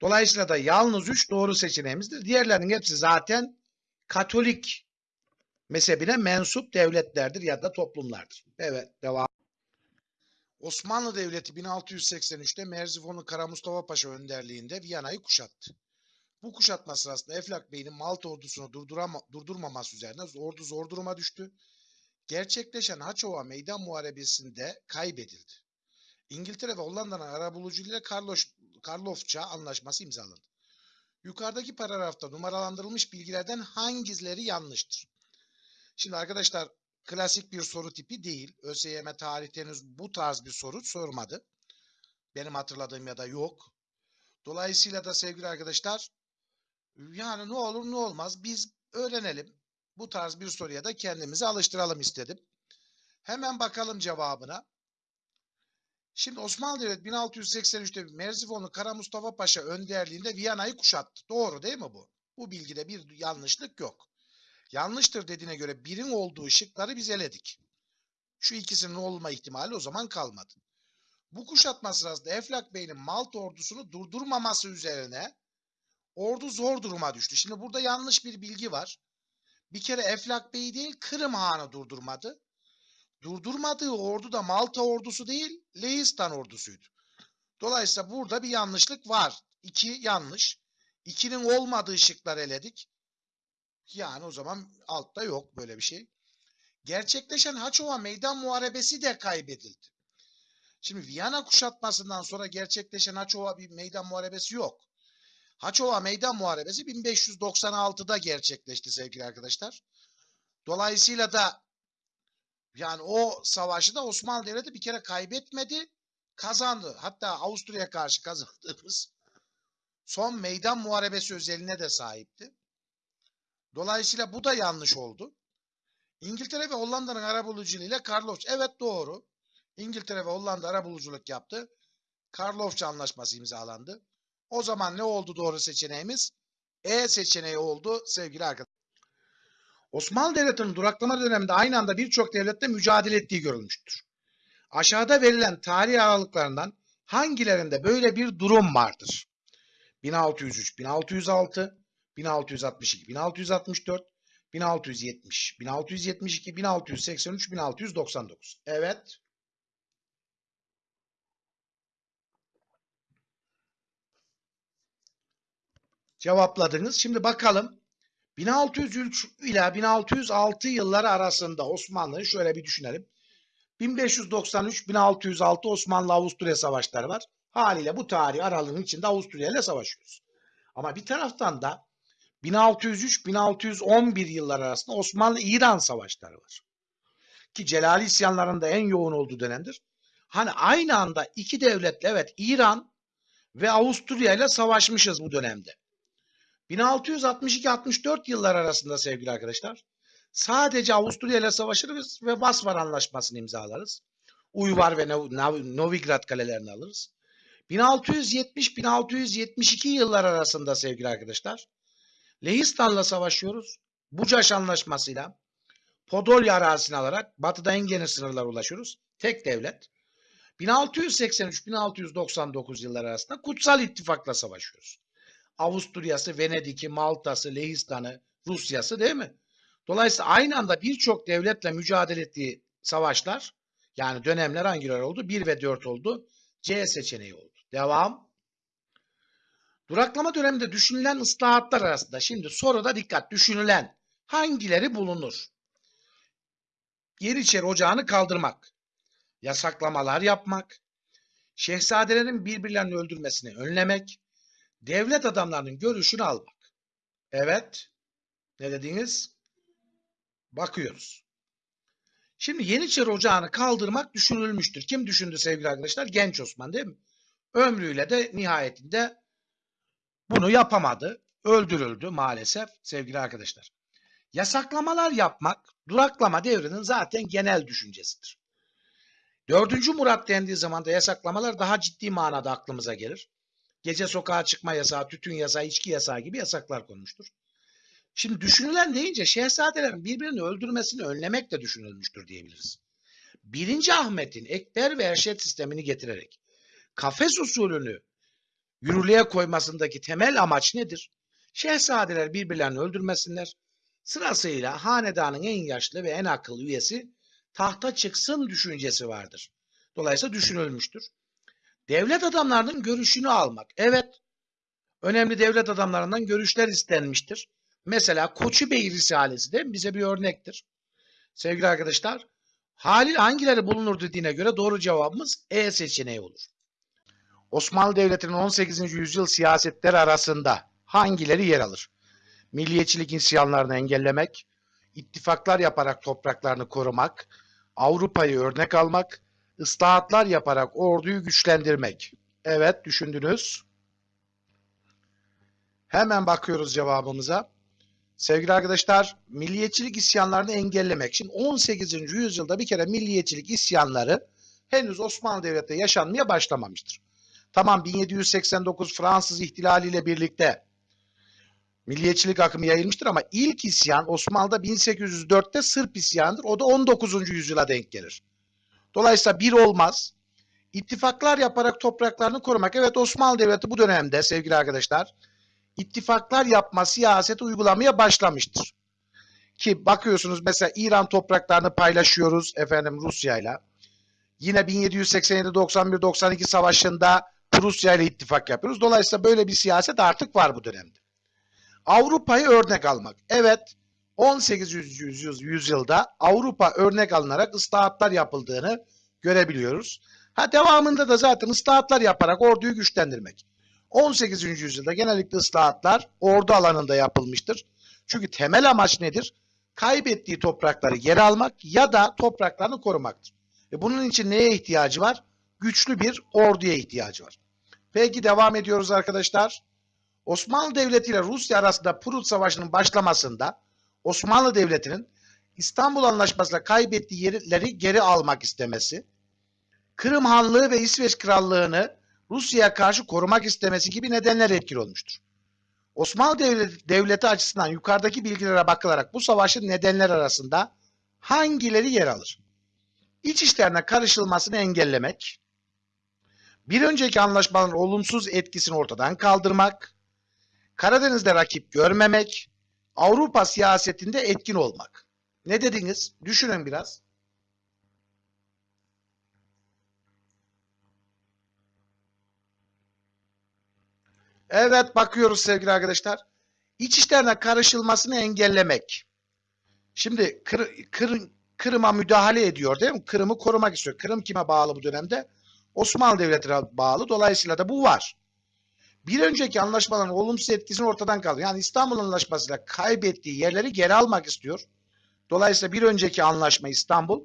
[SPEAKER 1] Dolayısıyla da yalnız üç doğru seçeneğimizdir. Diğerlerinin hepsi zaten Katolik mezhebine mensup devletlerdir ya da toplumlardır. Evet devam. Osmanlı Devleti 1683'te Merzifonlu Kara Mustafa Paşa önderliğinde Viyana'yı kuşattı. Bu kuşatma sırasında Eflak Bey'in Malta ordusunu durdurama, durdurmaması üzerine ordu zor duruma düştü. Gerçekleşen Haçova Meydan Muharebesi'nde kaybedildi. İngiltere ve Hollanda'nın arabuluculuğuyla Karloş, Karlofça anlaşması imzalandı. Yukarıdaki paragrafta numaralandırılmış bilgilerden hangileri yanlıştır? Şimdi arkadaşlar klasik bir soru tipi değil. ÖSYM tarihte henüz bu tarz bir soru sormadı. Benim hatırladığım ya da yok. Dolayısıyla da sevgili arkadaşlar yani ne olur ne olmaz biz öğrenelim. Bu tarz bir soruya da kendimizi alıştıralım istedim. Hemen bakalım cevabına. Şimdi Osmanlı Devleti 1683'te Merzifonlu Kara Mustafa Paşa önderliğinde Viyana'yı kuşattı. Doğru değil mi bu? Bu bilgide bir yanlışlık yok. Yanlıştır dediğine göre birin olduğu şıkları biz eledik. Şu ikisinin olma ihtimali o zaman kalmadı. Bu kuşatma sırasında Eflak Bey'in Malta ordusunu durdurmaması üzerine ordu zor duruma düştü. Şimdi burada yanlış bir bilgi var. Bir kere Eflak Bey değil Kırım Hanı durdurmadı. Durdurmadığı ordu da Malta ordusu değil Lehistan ordusuydu. Dolayısıyla burada bir yanlışlık var. İki yanlış. İkinin olmadığı şıklar eledik. Yani o zaman altta yok böyle bir şey. Gerçekleşen Haçova Meydan Muharebesi de kaybedildi. Şimdi Viyana kuşatmasından sonra gerçekleşen Haçova bir meydan muharebesi yok. Haçova Meydan Muharebesi 1596'da gerçekleşti sevgili arkadaşlar. Dolayısıyla da yani o savaşı da Osmanlı Devleti bir kere kaybetmedi, kazandı. Hatta Avusturya'ya karşı kazandığımız son meydan muharebesi özeline de sahipti. Dolayısıyla bu da yanlış oldu. İngiltere ve Hollanda'nın arabuluculuğuyla Karlofça. Evet doğru. İngiltere ve Hollanda arabuluculuk yaptı. Karlofça anlaşması imzalandı. O zaman ne oldu doğru seçeneğimiz? E seçeneği oldu sevgili arkadaşlar. Osmanlı Devleti'nin duraklama döneminde aynı anda birçok devlette mücadele ettiği görülmüştür. Aşağıda verilen tarih aralıklarından hangilerinde böyle bir durum vardır? 1603, 1606, 1662, 1664, 1670, 1672, 1683, 1699. Evet. Cevapladınız. Şimdi bakalım. 1603 ila 1606 yılları arasında Osmanlı'yı şöyle bir düşünelim. 1593-1606 Osmanlı-Avusturya savaşları var. Haliyle bu tarih aralığının içinde Avusturya ile savaşıyoruz. Ama bir taraftan da 1603-1611 yıllar arasında Osmanlı-İran savaşları var. Ki Celali isyanlarında en yoğun olduğu dönemdir. Hani aynı anda iki devletle evet İran ve Avusturya ile savaşmışız bu dönemde. 1662-64 yıllar arasında sevgili arkadaşlar sadece Avusturya ile savaşırız ve Basvar Anlaşması'nı imzalarız. Uyvar ve Novigrad kalelerini alırız. 1670-1672 yıllar arasında sevgili arkadaşlar Lehistan'la savaşıyoruz. Bucaş Anlaşması'yla Podolya arazisini alarak batıda en geniş sınırlara ulaşıyoruz. Tek devlet. 1683-1699 yılları arasında Kutsal İttifak'la savaşıyoruz. Avusturya'sı, Venedik'i, Malta'sı, Lehistan'ı, Rusya'sı değil mi? Dolayısıyla aynı anda birçok devletle mücadele ettiği savaşlar yani dönemler hangileri oldu? 1 ve 4 oldu. C seçeneği oldu. Devam. Duraklama döneminde düşünülen ıslahatlar arasında şimdi soruda dikkat düşünülen hangileri bulunur? Yeniçeri ocağını kaldırmak, yasaklamalar yapmak, şehzadelerin birbirlerini öldürmesini önlemek, devlet adamlarının görüşünü almak. Evet. Ne dediniz? Bakıyoruz. Şimdi Yeniçeri Ocağı'nı kaldırmak düşünülmüştür. Kim düşündü sevgili arkadaşlar? Genç Osman değil mi? Ömrüyle de nihayetinde bunu yapamadı. Öldürüldü maalesef sevgili arkadaşlar. Yasaklamalar yapmak duraklama devrinin zaten genel düşüncesidir. Dördüncü Murat dendiği zaman da yasaklamalar daha ciddi manada aklımıza gelir. Gece sokağa çıkma yasağı, tütün yasağı, içki yasağı gibi yasaklar konmuştur. Şimdi düşünülen deyince şehzadelerin birbirini öldürmesini önlemek de düşünülmüştür diyebiliriz. Birinci Ahmet'in ekber ve erşet sistemini getirerek kafes usulünü yürürlüğe koymasındaki temel amaç nedir? Şehzadeler birbirlerini öldürmesinler. Sırasıyla hanedanın en yaşlı ve en akıllı üyesi tahta çıksın düşüncesi vardır. Dolayısıyla düşünülmüştür. Devlet adamlarının görüşünü almak. Evet, önemli devlet adamlarından görüşler istenmiştir. Mesela Koçu Bey Risalesi de bize bir örnektir. Sevgili arkadaşlar, Halil hangileri bulunur dediğine göre doğru cevabımız E seçeneği olur. Osmanlı Devleti'nin 18. yüzyıl siyasetleri arasında hangileri yer alır? Milliyetçilik isyanlarını engellemek, ittifaklar yaparak topraklarını korumak, Avrupa'yı örnek almak, ıslahatlar yaparak orduyu güçlendirmek. Evet düşündünüz. Hemen bakıyoruz cevabımıza. Sevgili arkadaşlar, milliyetçilik isyanlarını engellemek için 18. yüzyılda bir kere milliyetçilik isyanları henüz Osmanlı Devleti'nde yaşanmaya başlamamıştır. Tamam 1789 Fransız ihtilaliyle birlikte milliyetçilik akımı yayılmıştır ama ilk isyan Osmanlı'da 1804'te Sırp isyanıdır. O da 19. yüzyıla denk gelir. Dolayısıyla bir olmaz. İttifaklar yaparak topraklarını korumak. Evet Osmanlı Devleti bu dönemde sevgili arkadaşlar ittifaklar yapma siyaseti uygulamaya başlamıştır. Ki bakıyorsunuz mesela İran topraklarını paylaşıyoruz efendim Rusya'yla. Yine 1787 91 92 savaşında Rusya ile ittifak yapıyoruz. Dolayısıyla böyle bir siyaset artık var bu dönemde. Avrupa'yı örnek almak. Evet 18. yüzyıl, yüzyılda Avrupa örnek alınarak ıslahatlar yapıldığını görebiliyoruz. Ha devamında da zaten ıslahatlar yaparak orduyu güçlendirmek. 18. yüzyılda genellikle ıslahatlar ordu alanında yapılmıştır. Çünkü temel amaç nedir? Kaybettiği toprakları geri almak ya da topraklarını korumaktır. E bunun için neye ihtiyacı var? Güçlü bir orduya ihtiyacı var. Peki devam ediyoruz arkadaşlar. Osmanlı Devleti ile Rusya arasında Prut Savaşı'nın başlamasında Osmanlı Devleti'nin İstanbul Anlaşması'yla kaybettiği yerleri geri almak istemesi, Kırım Hanlığı ve İsveç Krallığı'nı Rusya'ya karşı korumak istemesi gibi nedenler etkili olmuştur. Osmanlı Devleti, Devleti açısından yukarıdaki bilgilere bakılarak bu savaşın nedenler arasında hangileri yer alır? İç işlerine karışılmasını engellemek, bir önceki anlaşmaların olumsuz etkisini ortadan kaldırmak, Karadeniz'de rakip görmemek, Avrupa siyasetinde etkin olmak. Ne dediniz? Düşünün biraz. Evet bakıyoruz sevgili arkadaşlar. İç işlerine karışılmasını engellemek. Şimdi Kır, Kır, Kırım'a müdahale ediyor değil mi? Kırım'ı korumak istiyor. Kırım kime bağlı bu dönemde? Osmanlı Devleti'ne bağlı. Dolayısıyla da bu var. Bir önceki anlaşmaların olumsuz etkisini ortadan kaldırıyor. Yani İstanbul Anlaşması'yla kaybettiği yerleri geri almak istiyor. Dolayısıyla bir önceki anlaşma İstanbul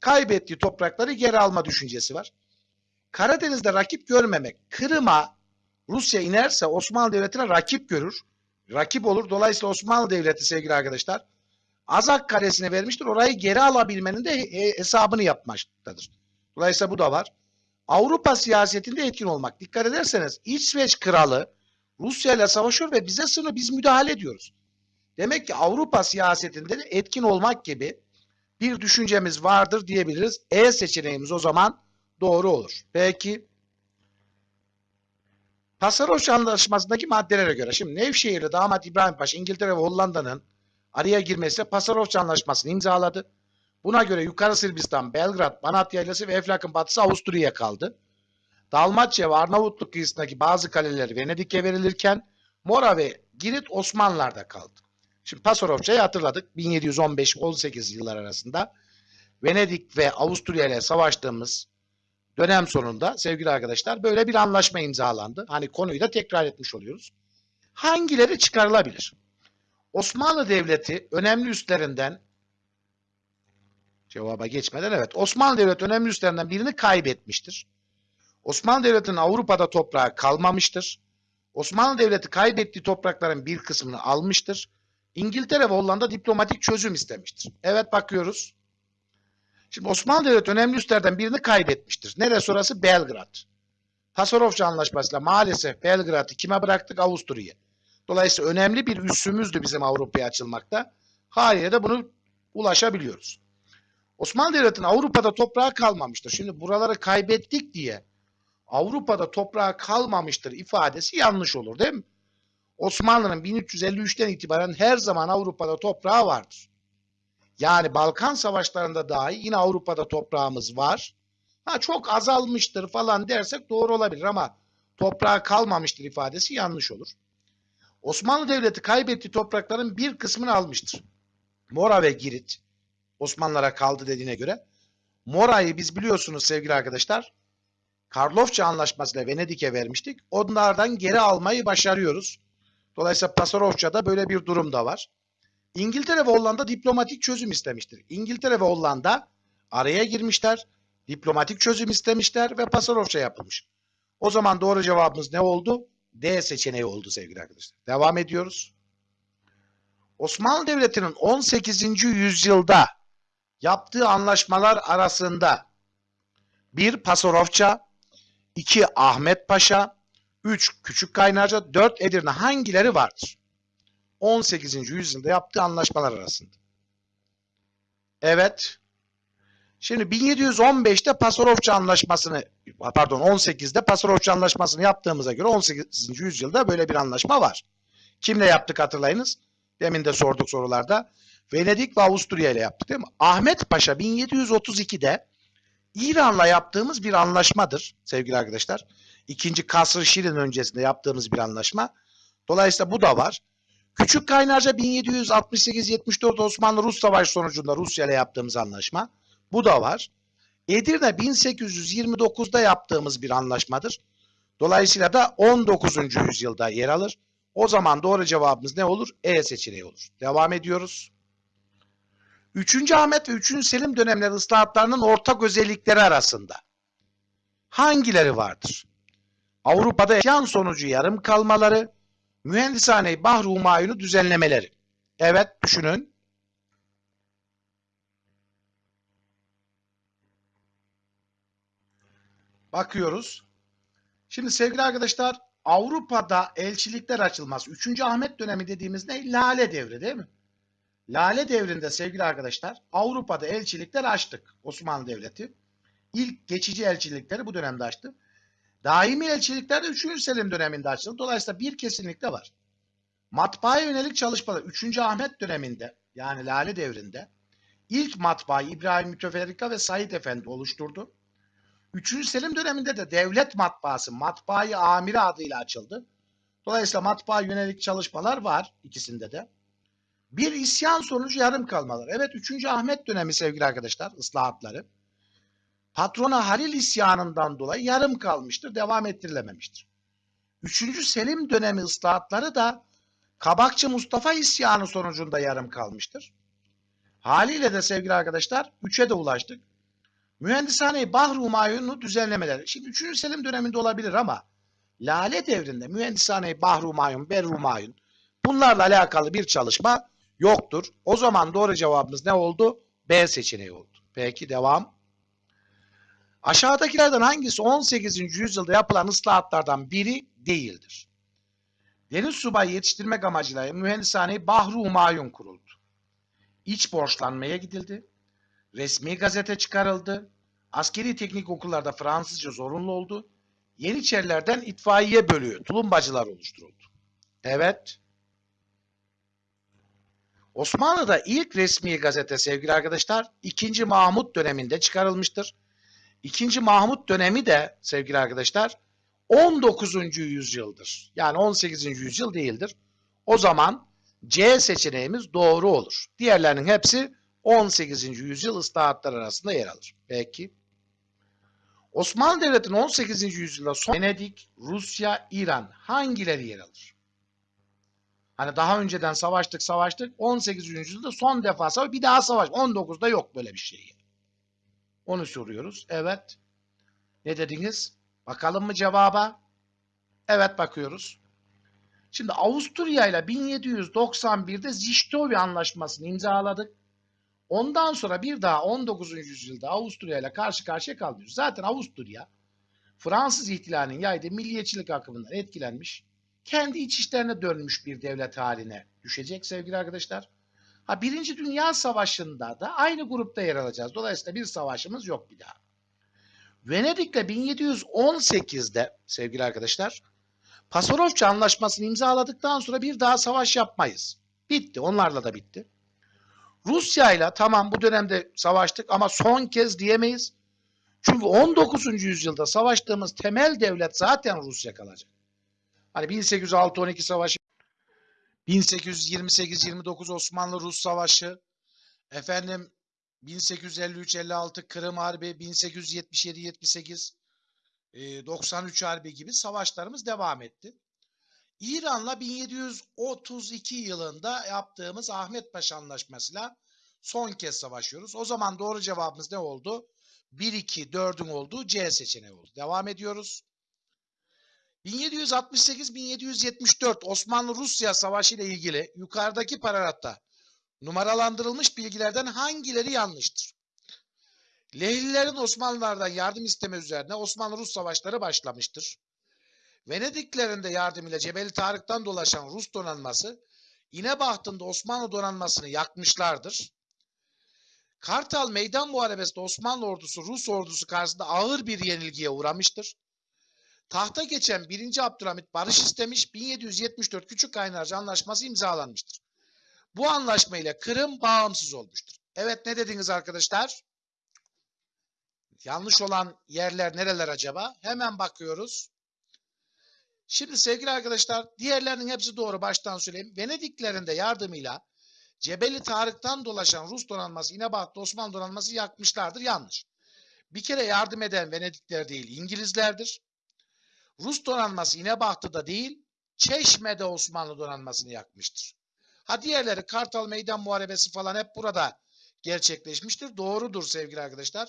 [SPEAKER 1] kaybettiği toprakları geri alma düşüncesi var. Karadeniz'de rakip görmemek. Kırım'a Rusya inerse Osmanlı Devleti'ne rakip görür. Rakip olur. Dolayısıyla Osmanlı Devleti sevgili arkadaşlar Azak karesine vermiştir. Orayı geri alabilmenin de hesabını yapmaktadır. Dolayısıyla bu da var. Avrupa siyasetinde etkin olmak. Dikkat ederseniz İsveç kralı Rusya ile savaşıyor ve bize sınır biz müdahale ediyoruz. Demek ki Avrupa siyasetinde de etkin olmak gibi bir düşüncemiz vardır diyebiliriz. E seçeneğimiz o zaman doğru olur. Peki Pasaroş Anlaşması'ndaki maddelere göre şimdi Nevşehir'de damat İbrahim Paşa İngiltere ve Hollanda'nın araya girmesiyle Pasaroş Anlaşması'nı imzaladı. Buna göre Yukarı Sırbistan, Belgrad, Banat Yaylası ve Eflak'ın batısı Avusturya'ya kaldı. Dalmatya ve Arnavutluk kıyısındaki bazı kaleler Venedik'e verilirken Mora ve Girit Osmanlılar'da kaldı. Şimdi Pasarofça'yı hatırladık 1715-18 yıllar arasında Venedik ve Avusturya ile savaştığımız dönem sonunda sevgili arkadaşlar böyle bir anlaşma imzalandı. Hani konuyu da tekrar etmiş oluyoruz. Hangileri çıkarılabilir? Osmanlı Devleti önemli üstlerinden Cevaba geçmeden evet. Osmanlı Devleti önemli üstlerinden birini kaybetmiştir. Osmanlı Devleti'nin Avrupa'da toprağı kalmamıştır. Osmanlı Devleti kaybettiği toprakların bir kısmını almıştır. İngiltere ve Hollanda diplomatik çözüm istemiştir. Evet bakıyoruz. Şimdi Osmanlı Devleti önemli üslerden birini kaybetmiştir. Neresi orası? Belgrad. Pasarofça Anlaşması'yla maalesef Belgrad'ı kime bıraktık? Avusturya'ya. Dolayısıyla önemli bir üssümüzdü bizim Avrupa'ya açılmakta. Haliyle de bunu ulaşabiliyoruz. Osmanlı Devleti'nin Avrupa'da toprağı kalmamıştır. Şimdi buraları kaybettik diye Avrupa'da toprağı kalmamıştır ifadesi yanlış olur değil mi? Osmanlı'nın 1353'ten itibaren her zaman Avrupa'da toprağı vardır. Yani Balkan savaşlarında dahi yine Avrupa'da toprağımız var. Ha çok azalmıştır falan dersek doğru olabilir ama toprağı kalmamıştır ifadesi yanlış olur. Osmanlı Devleti kaybettiği toprakların bir kısmını almıştır. Mora ve Girit Osmanlılara kaldı dediğine göre. Mora'yı biz biliyorsunuz sevgili arkadaşlar Karlofça Anlaşması'yla Venedik'e vermiştik. Onlardan geri almayı başarıyoruz. Dolayısıyla Pasarofça'da böyle bir durum da var. İngiltere ve Hollanda diplomatik çözüm istemiştir. İngiltere ve Hollanda araya girmişler, diplomatik çözüm istemişler ve Pasarofça yapılmış. O zaman doğru cevabımız ne oldu? D seçeneği oldu sevgili arkadaşlar. Devam ediyoruz. Osmanlı Devleti'nin 18. yüzyılda yaptığı anlaşmalar arasında 1. Pasarofça, 2. Ahmet Paşa, 3. Küçük Kaynarca, 4. Edirne hangileri vardır? 18. yüzyılda yaptığı anlaşmalar arasında. Evet. Şimdi 1715'te Pasarofça Anlaşması'nı pardon 18'de Pasarofça Anlaşması'nı yaptığımıza göre 18. yüzyılda böyle bir anlaşma var. Kimle yaptık hatırlayınız? Demin de sorduk sorularda. Venedik ve Avusturya ile yaptık değil mi? Ahmet Paşa 1732'de İran'la yaptığımız bir anlaşmadır sevgili arkadaşlar. İkinci Kasr-ı Şirin öncesinde yaptığımız bir anlaşma. Dolayısıyla bu da var. Küçük Kaynarca 1768-74 Osmanlı-Rus Savaşı sonucunda Rusya ile yaptığımız anlaşma. Bu da var. Edirne 1829'da yaptığımız bir anlaşmadır. Dolayısıyla da 19. yüzyılda yer alır. O zaman doğru cevabımız ne olur? E seçeneği olur. Devam ediyoruz. 3. Ahmet ve 3. Selim dönemleri ıslahatlarının ortak özellikleri arasında hangileri vardır? Avrupa'da yan sonucu yarım kalmaları, mühendishane Bahru Humayun'u düzenlemeleri. Evet düşünün. Bakıyoruz. Şimdi sevgili arkadaşlar Avrupa'da elçilikler açılmaz. 3. Ahmet dönemi dediğimiz ne? Lale devri değil mi? Lale devrinde sevgili arkadaşlar Avrupa'da elçilikler açtık Osmanlı Devleti. İlk geçici elçilikleri bu dönemde açtı. Daimi elçilikler de 3. Selim döneminde açıldı. Dolayısıyla bir kesinlikle var. Matbaaya yönelik çalışmalar 3. Ahmet döneminde yani Lale devrinde ilk matbaayı İbrahim Müteferrika ve Said Efendi oluşturdu. 3. Selim döneminde de devlet matbaası Matbaayı Amiri adıyla açıldı. Dolayısıyla matbaa yönelik çalışmalar var ikisinde de. Bir isyan sonucu yarım kalmalar. Evet 3. Ahmet dönemi sevgili arkadaşlar ıslahatları. Patrona Halil isyanından dolayı yarım kalmıştır, devam ettirilememiştir. 3. Selim dönemi ıslahatları da Kabakçı Mustafa isyanı sonucunda yarım kalmıştır. Haliyle de sevgili arkadaşlar 3'e de ulaştık. Mühendishane Bahru Humayun'u düzenlemeleri. Şimdi 3. Selim döneminde olabilir ama Lale devrinde Mühendishane Bahru Humayun, Berru bunlarla alakalı bir çalışma yoktur. O zaman doğru cevabımız ne oldu? B seçeneği oldu. Peki devam. Aşağıdakilerden hangisi 18. yüzyılda yapılan ıslahatlardan biri değildir? Deniz subayı yetiştirmek amacıyla mühendishane Bahru Humayun kuruldu. İç borçlanmaya gidildi. Resmi gazete çıkarıldı. Askeri teknik okullarda Fransızca zorunlu oldu. Yeniçerilerden itfaiye bölüğü, tulumbacılar oluşturuldu. Evet. Osmanlı'da ilk resmi gazete sevgili arkadaşlar 2. Mahmut döneminde çıkarılmıştır. 2. Mahmut dönemi de sevgili arkadaşlar 19. yüzyıldır. Yani 18. yüzyıl değildir. O zaman C seçeneğimiz doğru olur. Diğerlerinin hepsi 18. yüzyıl ıslahatlar arasında yer alır. Peki. Osmanlı Devleti'nin 18. yüzyılda son Venedik, Rusya, İran hangileri yer alır? Hani daha önceden savaştık savaştık 18. yüzyılda son defa savaş bir daha savaş 19'da yok böyle bir şey. Onu soruyoruz. Evet. Ne dediniz? Bakalım mı cevaba? Evet bakıyoruz. Şimdi Avusturya ile 1791'de Zichtova Anlaşması'nı imzaladık. Ondan sonra bir daha 19. yüzyılda Avusturya ile karşı karşıya kalmıyoruz. Zaten Avusturya Fransız ihtilalinin yaydığı milliyetçilik akımından etkilenmiş, kendi iç işlerine dönmüş bir devlet haline düşecek sevgili arkadaşlar. Ha Birinci Dünya Savaşı'nda da aynı grupta yer alacağız. Dolayısıyla bir savaşımız yok bir daha. Venedik'le 1718'de sevgili arkadaşlar Pasarofça Anlaşması'nı imzaladıktan sonra bir daha savaş yapmayız. Bitti. Onlarla da bitti. Rusya ile tamam bu dönemde savaştık ama son kez diyemeyiz. Çünkü 19. yüzyılda savaştığımız temel devlet zaten Rusya kalacak. Hani 1806-12 savaşı, 1828-29 Osmanlı-Rus savaşı, efendim 1853-56 Kırım Harbi, 1877-78 93 Harbi gibi savaşlarımız devam etti. İran'la 1732 yılında yaptığımız Ahmet Paşa Anlaşması'yla son kez savaşıyoruz. O zaman doğru cevabımız ne oldu? 1, 2, 4'ün olduğu C seçeneği oldu. Devam ediyoruz. 1768-1774 Osmanlı-Rusya Savaşı ile ilgili yukarıdaki pararatta numaralandırılmış bilgilerden hangileri yanlıştır? Lehlilerin Osmanlılardan yardım isteme üzerine Osmanlı-Rus savaşları başlamıştır. Venediklerinde yardım ile Cebeli Tarık'tan dolaşan Rus donanması İnebahtı'nda Osmanlı donanmasını yakmışlardır. Kartal Meydan Muharebesi'nde Osmanlı ordusu Rus ordusu karşısında ağır bir yenilgiye uğramıştır. Tahta geçen 1. Abdülhamit barış istemiş, 1774 Küçük Kaynarca Anlaşması imzalanmıştır. Bu anlaşma ile Kırım bağımsız olmuştur. Evet ne dediniz arkadaşlar? Yanlış olan yerler nereler acaba? Hemen bakıyoruz. Şimdi sevgili arkadaşlar diğerlerinin hepsi doğru baştan söyleyeyim. Venediklerinde yardımıyla Cebeli Tarık'tan dolaşan Rus donanması İnebaht'ta Osmanlı donanması yakmışlardır. Yanlış. Bir kere yardım eden Venedikler değil İngilizlerdir. Rus donanması İnebaht'ta değil Çeşme'de Osmanlı donanmasını yakmıştır. Ha diğerleri Kartal Meydan Muharebesi falan hep burada gerçekleşmiştir. Doğrudur sevgili arkadaşlar.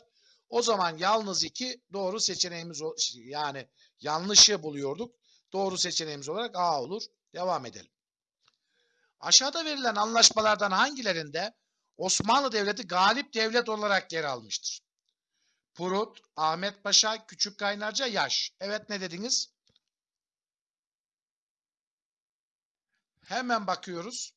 [SPEAKER 1] O zaman yalnız iki doğru seçeneğimiz yani yanlışı buluyorduk. Doğru seçeneğimiz olarak A olur. Devam edelim. Aşağıda verilen anlaşmalardan hangilerinde Osmanlı Devleti galip devlet olarak yer almıştır? Purut, Ahmet Paşa, Küçük Kaynarca, Yaş. Evet ne dediniz? Hemen bakıyoruz.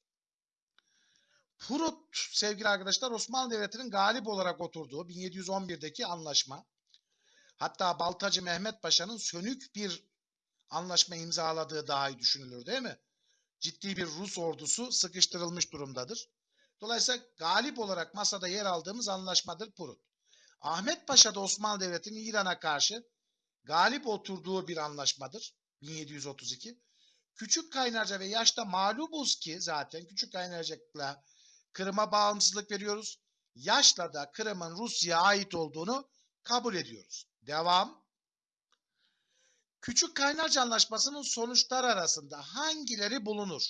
[SPEAKER 1] Purut sevgili arkadaşlar Osmanlı Devleti'nin galip olarak oturduğu 1711'deki anlaşma. Hatta Baltacı Mehmet Paşa'nın sönük bir anlaşma imzaladığı daha iyi düşünülür değil mi? Ciddi bir Rus ordusu sıkıştırılmış durumdadır. Dolayısıyla galip olarak masada yer aldığımız anlaşmadır Purut. Ahmet Paşa da Osmanlı Devleti'nin İran'a karşı galip oturduğu bir anlaşmadır. 1732. Küçük Kaynarca ve Yaş'ta mağlubuz ki zaten Küçük Kaynarca'yla Kırım'a bağımsızlık veriyoruz. Yaş'la da Kırım'ın Rusya'ya ait olduğunu kabul ediyoruz. Devam. Küçük Kaynarca Anlaşması'nın sonuçlar arasında hangileri bulunur?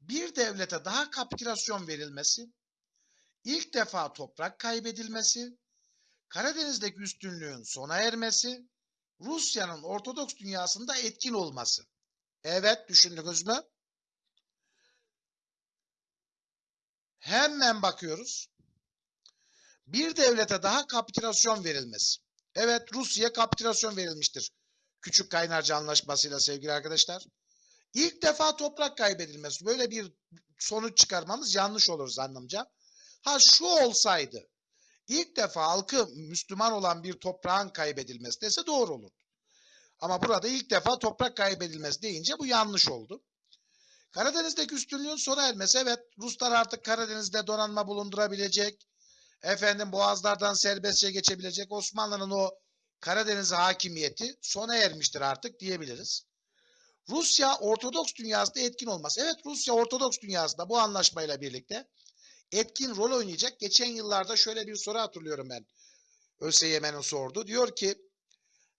[SPEAKER 1] Bir devlete daha kapitülasyon verilmesi, ilk defa toprak kaybedilmesi, Karadeniz'deki üstünlüğün sona ermesi, Rusya'nın Ortodoks dünyasında etkin olması. Evet düşündünüz mü? Hemen bakıyoruz. Bir devlete daha kapitülasyon verilmesi. Evet Rusya'ya kapitülasyon verilmiştir. Küçük Kaynarca Anlaşması'yla sevgili arkadaşlar. İlk defa toprak kaybedilmesi. Böyle bir sonuç çıkarmamız yanlış olur zannımca. Ha şu olsaydı ilk defa halkı Müslüman olan bir toprağın kaybedilmesi dese doğru olur. Ama burada ilk defa toprak kaybedilmesi deyince bu yanlış oldu. Karadeniz'deki üstünlüğün sona ermesi. Evet Ruslar artık Karadeniz'de donanma bulundurabilecek. Efendim boğazlardan serbestçe geçebilecek. Osmanlı'nın o Karadeniz hakimiyeti sona ermiştir artık diyebiliriz. Rusya Ortodoks dünyasında etkin olması. Evet Rusya Ortodoks dünyasında bu anlaşmayla birlikte etkin rol oynayacak. Geçen yıllarda şöyle bir soru hatırlıyorum ben. ÖSYM'nin sordu. Diyor ki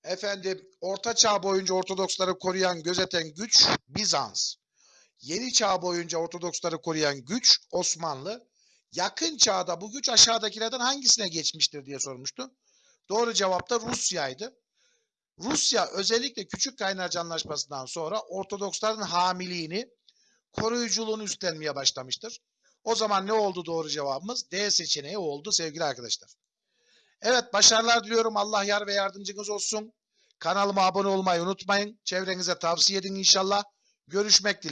[SPEAKER 1] efendim Orta Çağ boyunca Ortodoksları koruyan, gözeten güç Bizans. Yeni Çağ boyunca Ortodoksları koruyan güç Osmanlı. Yakın çağda bu güç aşağıdakilerden hangisine geçmiştir diye sormuştu. Doğru cevap da Rusya'ydı. Rusya özellikle Küçük Kaynarca Anlaşması'ndan sonra Ortodoksların hamiliğini, koruyuculuğunu üstlenmeye başlamıştır. O zaman ne oldu doğru cevabımız? D seçeneği oldu sevgili arkadaşlar. Evet başarılar diliyorum. Allah yar ve yardımcınız olsun. Kanalıma abone olmayı unutmayın. Çevrenize tavsiye edin inşallah. Görüşmek dileğiyle.